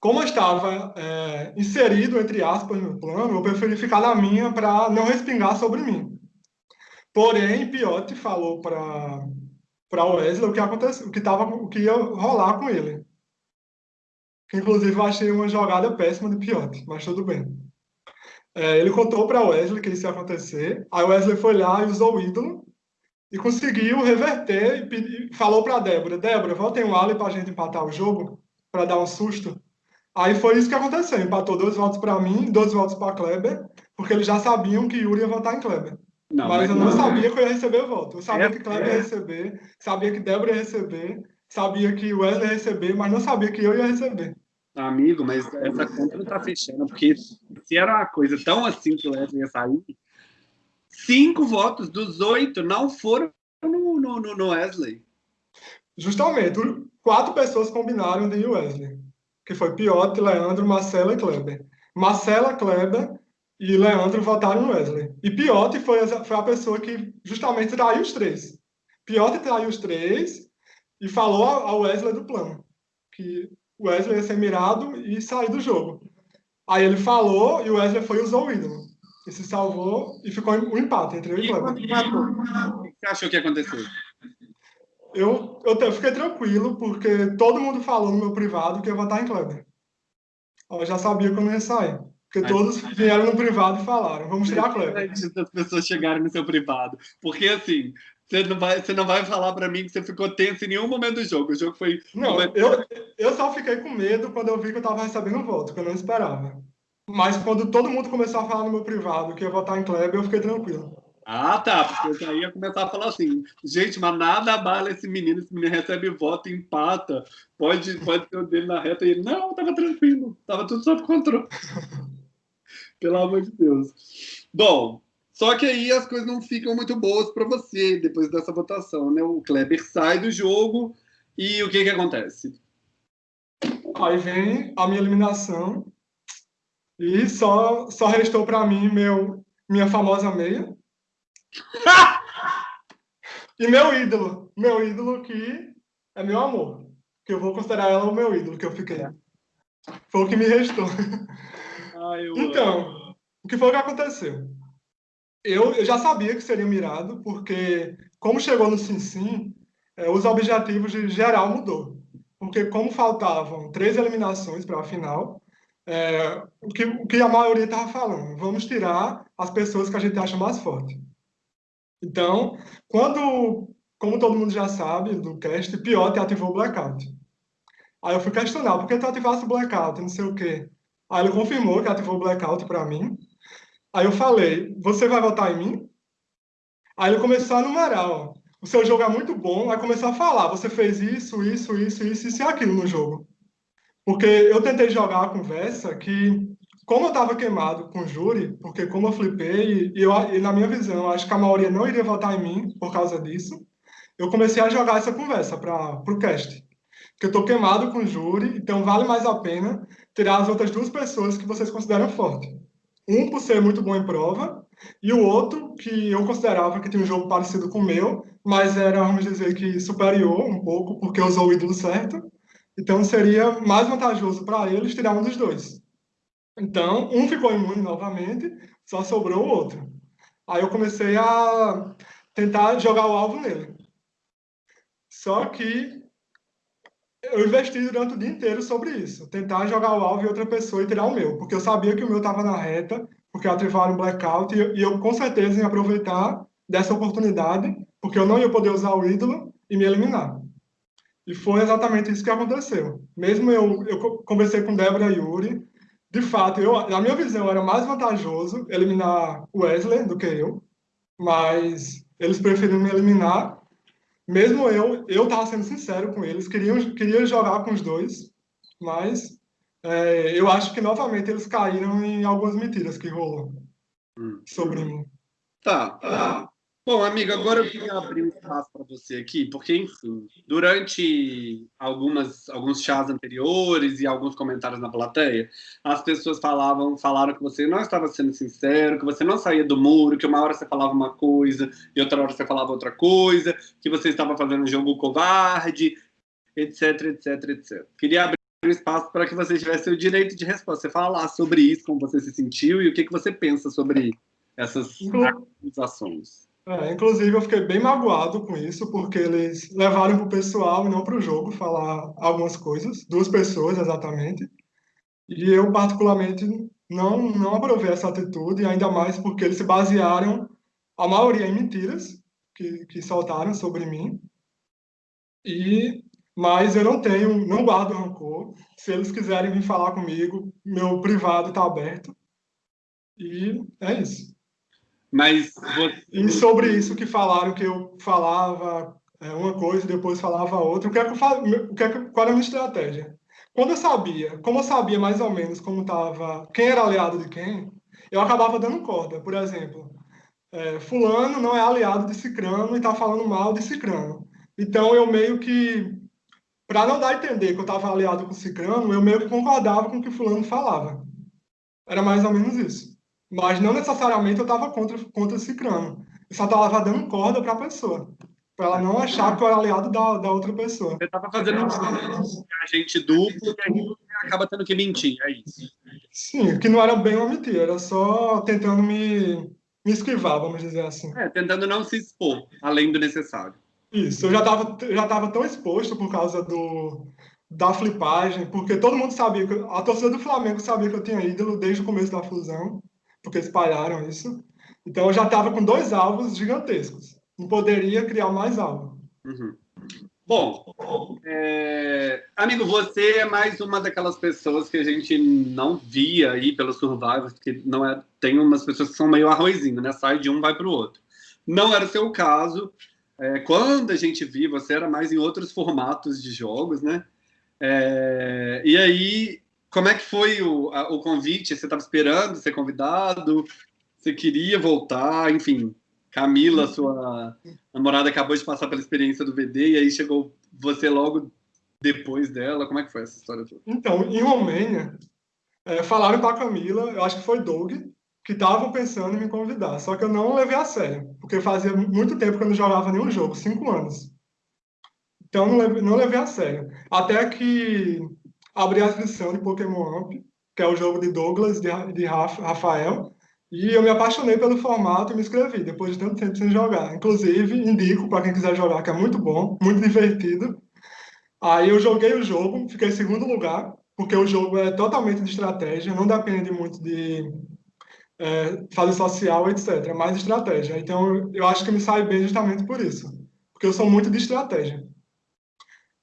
S2: Como eu estava é, inserido, entre aspas, no plano, eu preferi ficar na minha para não respingar sobre mim. Porém, Piotti falou para para Wesley o que aconteceu, o que tava, o que ia rolar com ele. Inclusive, eu achei uma jogada péssima de Piotti, mas tudo bem. É, ele contou para Wesley que isso ia acontecer. Aí Wesley foi lá e usou o ídolo e conseguiu reverter e, falou para Débora: Débora, voltem o Ali para a gente empatar o jogo, para dar um susto. Aí foi isso que aconteceu. Empatou dois votos para mim, dois votos para Kleber, porque eles já sabiam que Yuri ia votar em Kleber. Não, mas, mas, eu não, não sabia que eu ia receber o voto. Eu sabia é, que Kleber é. ia receber, sabia que Débora ia receber, sabia que Wesley ia receber, mas não sabia que eu ia receber.
S1: Amigo, mas essa conta não tá fechando, porque se era uma coisa tão assim que o Wesley ia sair, cinco votos dos oito não foram no, no, no Wesley.
S2: Justamente, quatro pessoas combinaram de Wesley, que foi Piotti, Leandro, Marcela e Kleber. Marcela, Kleber e Leandro votaram no Wesley. E Piotti foi, foi a pessoa que justamente traiu os três. Piotti traiu os três e falou ao Wesley do plano, que o Wesley ia ser mirado e sair do jogo. Aí ele falou e o Wesley foi e usou o ídolo. E se salvou e ficou um empate entre eu e, e o Kleber.
S1: O que você achou que aconteceu?
S2: Eu, eu fiquei tranquilo, porque todo mundo falou no meu privado que ia votar em Kleber. Eu já sabia que eu não ia sair. Porque todos vieram no privado e falaram, vamos tirar Kleber.
S1: As pessoas chegaram no seu privado. Porque, assim, você não vai, você não vai falar para mim que você ficou tenso em nenhum momento do jogo. O jogo foi.
S2: Não, eu, eu só fiquei com medo quando eu vi que eu tava recebendo voto, que eu não esperava. Mas quando todo mundo começou a falar no meu privado que ia votar em Kleber, eu fiquei tranquilo.
S1: Ah, tá, porque eu já ia começar a falar assim, gente, mas nada abala esse menino, esse menino recebe voto, empata, pode, pode ter o dele na reta, e ele, não, tava tranquilo, tava tudo sob controle. Pelo amor de Deus. Bom, só que aí as coisas não ficam muito boas para você depois dessa votação, né? O Kleber sai do jogo e o que que acontece?
S2: Aí vem a minha eliminação e só só restou para mim meu minha famosa meia e meu ídolo, meu ídolo que é meu amor, que eu vou considerar ela o meu ídolo que eu fiquei. Foi o que me restou. Ai, então, o que foi que aconteceu? Eu, eu já sabia que seria mirado, porque como chegou no Sim Sim, é, os objetivos de geral mudou. Porque como faltavam três eliminações para a final, é, o, que, o que a maioria estava falando, vamos tirar as pessoas que a gente acha mais forte. Então, quando, como todo mundo já sabe do cast, Piote ativou o blackout. Aí eu fui questionar, por que tu ativasse o blackout, não sei o quê. Aí ele confirmou que ativou o blackout para mim, Aí eu falei, você vai votar em mim? Aí ele começou a numerar, ó. O seu jogo é muito bom, aí começou a falar, você fez isso, isso, isso, isso, isso e aquilo no jogo. Porque eu tentei jogar a conversa que, como eu estava queimado com o júri, porque como eu flipei, e, eu, e na minha visão, acho que a maioria não iria votar em mim por causa disso, eu comecei a jogar essa conversa para o cast. Que eu estou queimado com o júri, então vale mais a pena tirar as outras duas pessoas que vocês consideram fortes. Um por ser muito bom em prova, e o outro que eu considerava que tinha um jogo parecido com o meu, mas era, vamos dizer que superior um pouco, porque usou o ídolo certo. Então seria mais vantajoso para eles tirar um dos dois. Então, um ficou imune novamente, só sobrou o outro. Aí eu comecei a tentar jogar o alvo nele. Só que eu investi durante o dia inteiro sobre isso. Tentar jogar o alvo em outra pessoa e tirar o meu. Porque eu sabia que o meu estava na reta, porque ativaram um blackout, e eu com certeza ia aproveitar dessa oportunidade, porque eu não ia poder usar o ídolo e me eliminar. E foi exatamente isso que aconteceu. Mesmo eu, eu conversei com Débora e Yuri, de fato, eu, na minha visão, era mais vantajoso eliminar o Wesley do que eu, mas eles preferiram me eliminar. Mesmo eu, eu estava sendo sincero com eles, queriam, queria jogar com os dois, mas é, eu acho que novamente eles caíram em algumas mentiras que rolou hum. sobre mim.
S1: Tá. tá. Bom, amigo, agora eu queria abrir um espaço para você aqui, porque, enfim, durante algumas, alguns chás anteriores e alguns comentários na plateia, as pessoas falavam, falaram que você não estava sendo sincero, que você não saía do muro, que uma hora você falava uma coisa e outra hora você falava outra coisa, que você estava fazendo jogo covarde, etc, etc, etc. Queria abrir um espaço para que você tivesse o direito de resposta, você falar sobre isso, como você se sentiu e o que, que você pensa sobre essas acusações.
S2: É, inclusive, eu fiquei bem magoado com isso, porque eles levaram para o pessoal e não para o jogo falar algumas coisas, duas pessoas exatamente. E eu, particularmente, não, não aprovei essa atitude, ainda mais porque eles se basearam, a maioria, em mentiras que, que soltaram sobre mim. E, mas eu não tenho, não guardo rancor. Se eles quiserem vir falar comigo, meu privado está aberto. E é isso.
S1: Mas
S2: você... E sobre isso que falaram, que eu falava é, uma coisa e depois falava outra, o que é que eu fal... o que é que... qual era a minha estratégia? Quando eu sabia, como eu sabia mais ou menos como estava, quem era aliado de quem, eu acabava dando corda. Por exemplo, é, fulano não é aliado de Cicrano e está falando mal de Cicrano. Então eu meio que, para não dar a entender que eu estava aliado com Cicrano, eu meio que concordava com o que fulano falava. Era mais ou menos isso. Mas não necessariamente eu estava contra, contra Cicrano. Eu só estava dando corda para a pessoa. Para ela não achar que eu era aliado da, da outra pessoa.
S1: Você estava fazendo um agente duplo e aí acaba tendo que mentir, é isso.
S2: Sim, que não era bem uma mentira, era só tentando me, me esquivar, vamos dizer assim.
S1: É, tentando não se expor, além do necessário.
S2: Isso, eu já estava já tava tão exposto por causa do, da flipagem, porque todo mundo sabia, que, a torcida do Flamengo sabia que eu tinha ídolo desde o começo da fusão porque espalharam isso. Então eu já estava com dois alvos gigantescos. Não poderia criar mais alvo.
S1: Uhum. Bom, é... amigo, você é mais uma daquelas pessoas que a gente não via aí pelos survivors, porque não é... tem umas pessoas que são meio arrozinho, né? Sai de um, vai para o outro. Não era o seu caso. É, quando a gente viu, você era mais em outros formatos de jogos, né? É, e aí como é que foi o, a, o convite? Você estava esperando ser convidado? Você queria voltar? Enfim, Camila, sua namorada, acabou de passar pela experiência do VD e aí chegou você logo depois dela. Como é que foi essa história toda?
S2: Então, em Romênia, é, falaram com a Camila, eu acho que foi Doug, que estavam pensando em me convidar. Só que eu não levei a sério, porque fazia muito tempo que eu não jogava nenhum jogo, cinco anos. Então, não levei, não levei a sério. Até que abri a inscrição de Pokémon Amp, que é o jogo de Douglas, de, de Rafael, e eu me apaixonei pelo formato e me inscrevi, depois de tanto tempo sem jogar. Inclusive, indico para quem quiser jogar, que é muito bom, muito divertido. Aí eu joguei o jogo, fiquei em segundo lugar, porque o jogo é totalmente de estratégia, não depende muito de é, fase social, etc. É mais estratégia. Então, eu acho que me sai bem justamente por isso, porque eu sou muito de estratégia.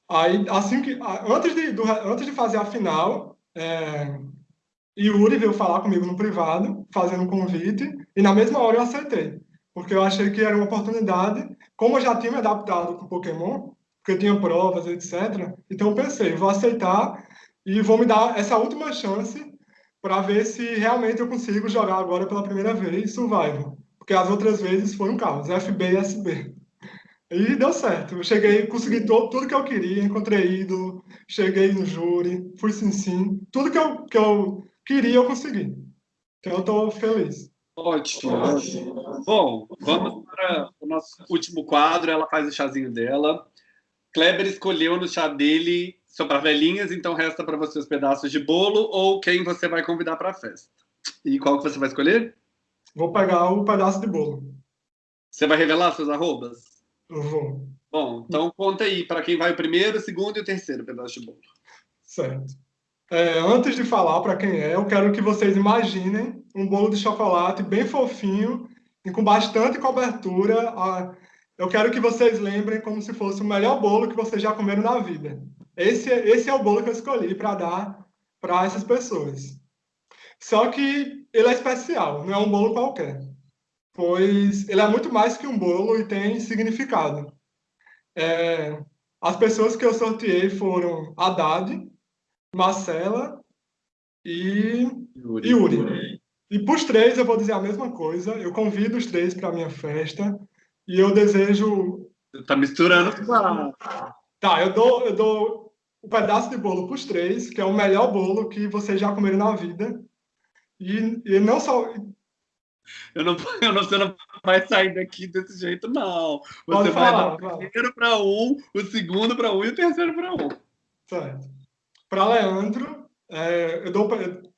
S2: Aí, assim que, antes de, do, antes de fazer a final, é, Yuri veio falar comigo no privado, fazendo um convite, e na mesma hora eu aceitei, porque eu achei que era uma oportunidade, como eu já tinha me adaptado com Pokémon, porque eu tinha provas, etc. Então eu pensei, vou aceitar e vou me dar essa última chance para ver se realmente eu consigo jogar agora pela primeira vez Survival, porque as outras vezes foi um caos, FB e SB. E deu certo. Eu cheguei, consegui todo, tudo que eu queria, encontrei ídolo, cheguei no júri, fui sim sim. Tudo que eu, que eu queria, eu consegui. Então eu estou feliz.
S1: Ótimo. Bom, vamos para o nosso último quadro. Ela faz o chazinho dela. Kleber escolheu no chá dele para velhinhas, então resta para você os pedaços de bolo ou quem você vai convidar para a festa. E qual que você vai escolher?
S2: Vou pegar o pedaço de bolo.
S1: Você vai revelar seus arrobas?
S2: Vou.
S1: Bom, então conta aí para quem vai o primeiro, o segundo e o terceiro pedaço de bolo.
S2: Certo. É, antes de falar para quem é, eu quero que vocês imaginem um bolo de chocolate bem fofinho e com bastante cobertura. Eu quero que vocês lembrem como se fosse o melhor bolo que vocês já comeram na vida. Esse, esse é o bolo que eu escolhi para dar para essas pessoas. Só que ele é especial, não é um bolo qualquer. Pois ele é muito mais que um bolo e tem significado. É, as pessoas que eu sorteei foram Haddad, Marcela e Yuri. Yuri. E para os três eu vou dizer a mesma coisa. Eu convido os três para a minha festa e eu desejo.
S1: Tá misturando
S2: Tá, eu dou, eu dou um pedaço de bolo para os três, que é o melhor bolo que vocês já comeram na vida. E, e não só.
S1: Eu não, eu não, você não vai sair daqui desse jeito, não. Você
S2: Pode
S1: vai
S2: falar,
S1: dar o primeiro para um, o segundo para um e o terceiro para um.
S2: Certo. Para Leandro, é, eu, dou,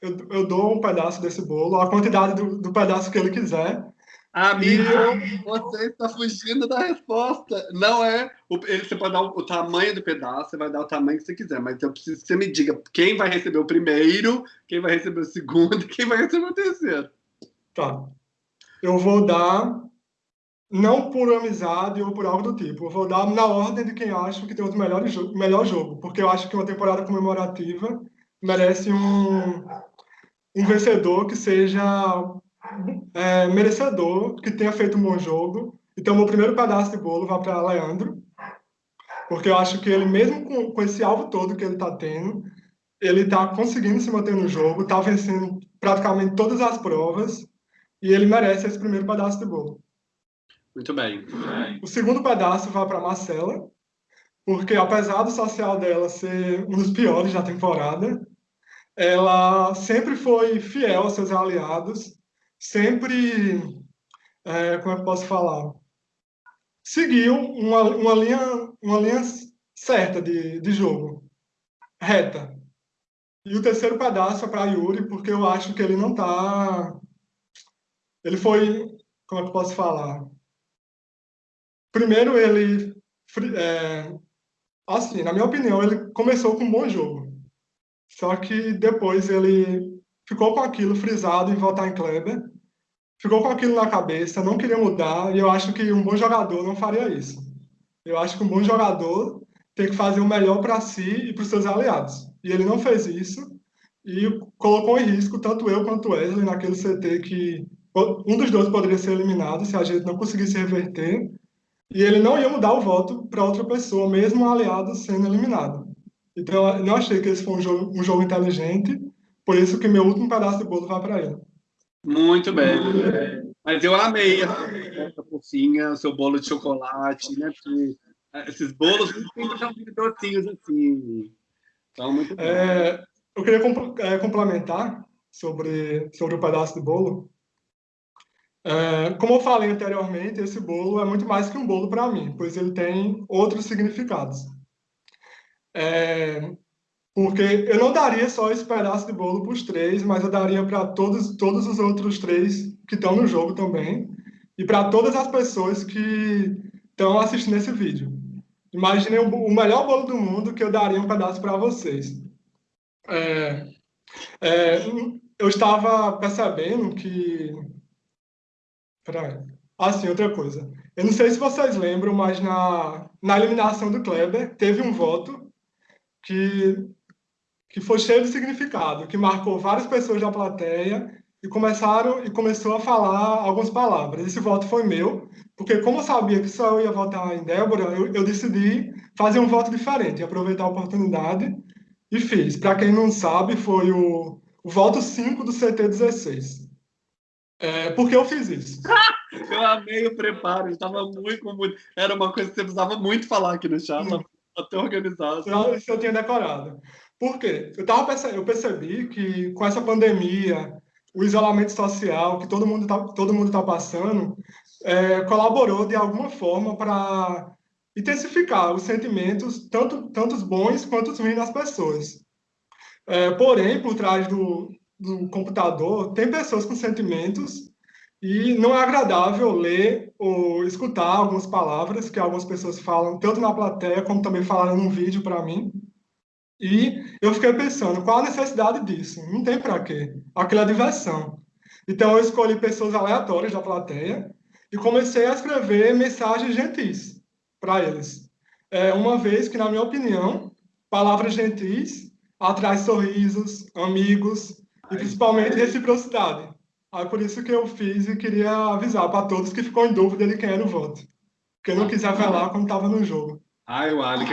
S2: eu, eu, dou um pedaço desse bolo, a quantidade do, do pedaço que ele quiser.
S1: Amigo, e... você está fugindo da resposta. Não é. O, ele, você pode dar o, o, tamanho do pedaço, você vai dar o tamanho que você quiser, mas eu preciso que você me diga quem vai receber o primeiro, quem vai receber o segundo e quem vai receber o terceiro.
S2: Tá. Eu vou dar, não por amizade ou por algo do tipo, eu vou dar na ordem de quem acha que tem o melhor, melhor jogo, porque eu acho que uma temporada comemorativa merece um, um vencedor que seja é, merecedor, que tenha feito um bom jogo. Então, meu primeiro pedaço de bolo vai para Leandro, porque eu acho que ele, mesmo com, com esse alvo todo que ele está tendo, ele está conseguindo se manter no jogo, está vencendo praticamente todas as provas, e ele merece esse primeiro pedaço de bolo.
S1: Muito bem.
S2: O segundo pedaço vai para Marcela, porque apesar do social dela ser um dos piores da temporada, ela sempre foi fiel aos seus aliados, sempre, é, como é que posso falar, seguiu uma, uma, linha, uma linha certa de, de jogo, reta. E o terceiro pedaço é para Yuri, porque eu acho que ele não está... Ele foi, como é que eu posso falar? Primeiro, ele é, Assim, na minha opinião, ele começou com um bom jogo. Só que depois ele ficou com aquilo frisado em votar em Kleber, ficou com aquilo na cabeça, não queria mudar, e eu acho que um bom jogador não faria isso. Eu acho que um bom jogador tem que fazer o melhor para si e para os seus aliados. E ele não fez isso e colocou em risco tanto eu quanto Wesley naquele CT que um dos dois poderia ser eliminado se a gente não conseguisse reverter e ele não ia mudar o voto para outra pessoa, mesmo o aliado sendo eliminado. Então, eu não achei que esse foi um jogo, um jogo inteligente, por isso que meu último pedaço de bolo vai para ele.
S1: Muito bem. Mas eu amei essa porcinha, o seu bolo de chocolate, né? Porque esses bolos sempre são muito docinhos assim. Então, muito bem.
S2: É, eu queria é, complementar sobre, sobre o pedaço de bolo. É, como eu falei anteriormente, esse bolo é muito mais que um bolo para mim, pois ele tem outros significados. É, porque eu não daria só esse pedaço de bolo para os três, mas eu daria para todos, todos os outros três que estão no jogo também, e para todas as pessoas que estão assistindo esse vídeo. Imaginei o melhor bolo do mundo que eu daria um pedaço para vocês. É, é, eu estava percebendo que Peraí. Ah, sim, outra coisa. Eu não sei se vocês lembram, mas na, na eliminação do Kleber, teve um voto que, que foi cheio de significado, que marcou várias pessoas da plateia e começaram e começou a falar algumas palavras. Esse voto foi meu, porque como eu sabia que só eu ia votar em Débora, eu, eu decidi fazer um voto diferente, aproveitar a oportunidade e fiz. Para quem não sabe, foi o, o voto 5 do CT16. É, por que eu fiz isso?
S1: eu amei o preparo, estava muito, muito. Era uma coisa que você precisava muito falar aqui no chat, hum. até organizado.
S2: Isso eu tinha decorado. Por quê? Eu, tava perce... eu percebi que com essa pandemia, o isolamento social que todo mundo está todo mundo tá passando, é, colaborou de alguma forma para intensificar os sentimentos, tanto tantos bons quanto os ruins das pessoas. É, porém, por trás do, do computador, tem pessoas com sentimentos e não é agradável ler ou escutar algumas palavras que algumas pessoas falam, tanto na plateia como também falaram num vídeo para mim. E eu fiquei pensando, qual a necessidade disso? Não tem para quê. Aquela diversão. Então eu escolhi pessoas aleatórias da plateia e comecei a escrever mensagens gentis para eles. É, uma vez que, na minha opinião, palavras gentis atraem sorrisos, amigos e principalmente reciprocidade. Aí por isso que eu fiz e queria avisar para todos que ficou em dúvida de quem era o voto. Porque eu não quis revelar quando estava no jogo.
S1: Ai, o Ali,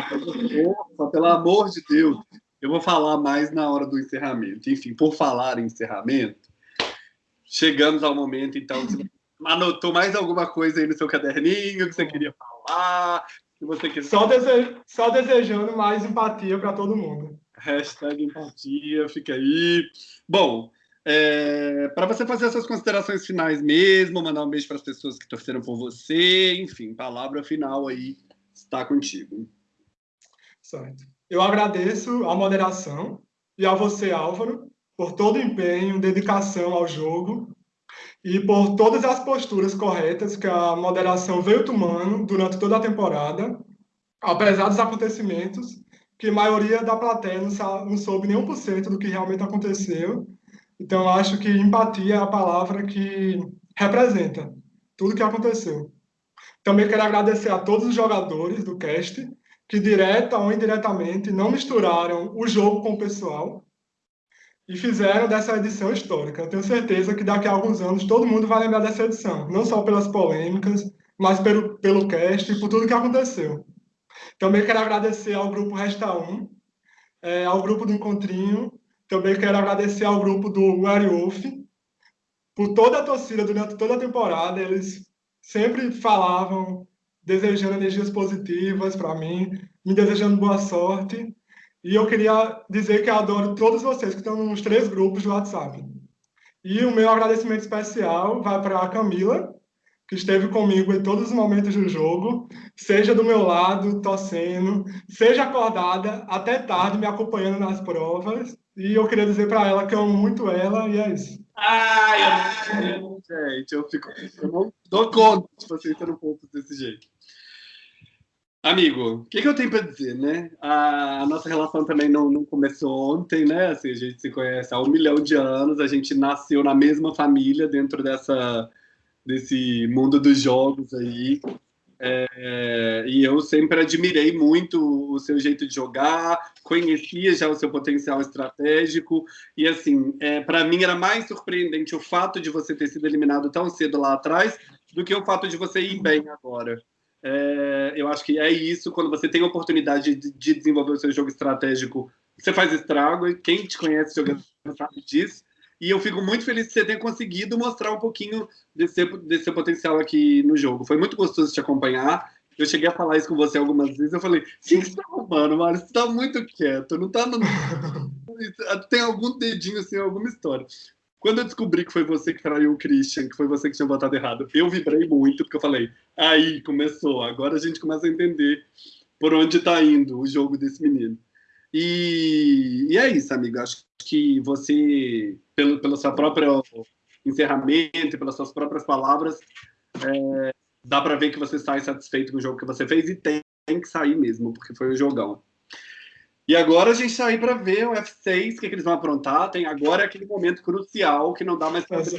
S1: pelo amor de Deus. Eu vou falar mais na hora do encerramento. Enfim, por falar em encerramento, chegamos ao momento, então, anotou mais alguma coisa aí no seu caderninho que você queria falar? Que você quer...
S2: só, dese... só desejando mais empatia para todo mundo.
S1: Hashtag empatia, fica aí. Bom, é, para você fazer essas considerações finais mesmo, mandar um beijo para as pessoas que torceram por você, enfim, palavra final aí está contigo.
S2: Certo. Eu agradeço a moderação e a você, Álvaro, por todo o empenho, dedicação ao jogo e por todas as posturas corretas que a moderação veio tomando durante toda a temporada, apesar dos acontecimentos, que a maioria da plateia não, soube nem um por cento do que realmente aconteceu então, acho que empatia é a palavra que representa tudo o que aconteceu. Também quero agradecer a todos os jogadores do cast que, direta ou indiretamente, não misturaram o jogo com o pessoal e fizeram dessa edição histórica. Eu tenho certeza que daqui a alguns anos todo mundo vai lembrar dessa edição, não só pelas polêmicas, mas pelo, pelo cast e por tudo que aconteceu. Também quero agradecer ao grupo Resta 1, é, ao grupo do Encontrinho também quero agradecer ao grupo do Werewolf por toda a torcida durante toda a temporada. Eles sempre falavam, desejando energias positivas para mim, me desejando boa sorte. E eu queria dizer que adoro todos vocês que estão nos três grupos do WhatsApp. E o meu agradecimento especial vai para a Camila, que esteve comigo em todos os momentos do jogo, seja do meu lado, torcendo, seja acordada até tarde, me acompanhando nas provas. E eu queria dizer para ela que eu amo muito ela e é isso.
S1: Ai, eu... gente, eu fico. Eu não dou conta de vocês sendo poucos desse jeito. Amigo, o que, que, eu tenho para dizer, né? A, a, nossa relação também não, não, começou ontem, né? Assim, a gente se conhece há um milhão de anos, a gente nasceu na mesma família dentro dessa, desse mundo dos jogos aí. É, e eu sempre admirei muito o seu jeito de jogar, conhecia já o seu potencial estratégico, e assim, é, para mim era mais surpreendente o fato de você ter sido eliminado tão cedo lá atrás do que o fato de você ir bem agora. É, eu acho que é isso, quando você tem a oportunidade de, de desenvolver o seu jogo estratégico, você faz estrago, e quem te conhece jogando sabe disso, e eu fico muito feliz de você ter conseguido mostrar um pouquinho desse, desse seu potencial aqui no jogo. Foi muito gostoso te acompanhar. Eu cheguei a falar isso com você algumas vezes. Eu falei: o que, você tá arrumando, Mário? Você tá muito quieto, não tá. No... Tem algum dedinho assim, alguma história. Quando eu descobri que foi você que traiu o Christian, que foi você que tinha votado errado, eu vibrei muito, porque eu falei: aí, começou. Agora a gente começa a entender por onde tá indo o jogo desse menino. E, e é isso, amigo. Acho que você, pelo, pelo seu próprio encerramento e pelas suas próprias palavras, é, dá para ver que você está satisfeito com o jogo que você fez e tem, tem que sair mesmo, porque foi um jogão. E agora a gente está aí para ver o F6, o que, que, eles vão aprontar. Tem agora aquele momento crucial que não dá mais para você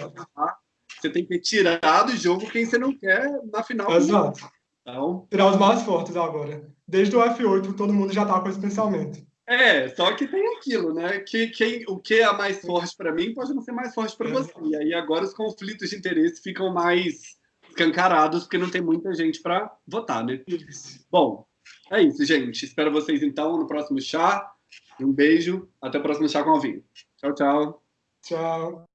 S1: Você tem que tirar do jogo quem você não quer na final.
S2: Exato. Então... Tirar os mais fortes agora. Desde o F8, todo mundo já está com esse pensamento.
S1: É, só que tem aquilo, né? Que quem, o que é mais forte para mim pode não ser mais forte para você. E aí agora os conflitos de interesse ficam mais escancarados porque não tem muita gente para votar, né? Bom, é isso, gente. Espero vocês então no próximo chá. Um beijo. Até o próximo chá com o vinho. Tchau, tchau.
S2: Tchau.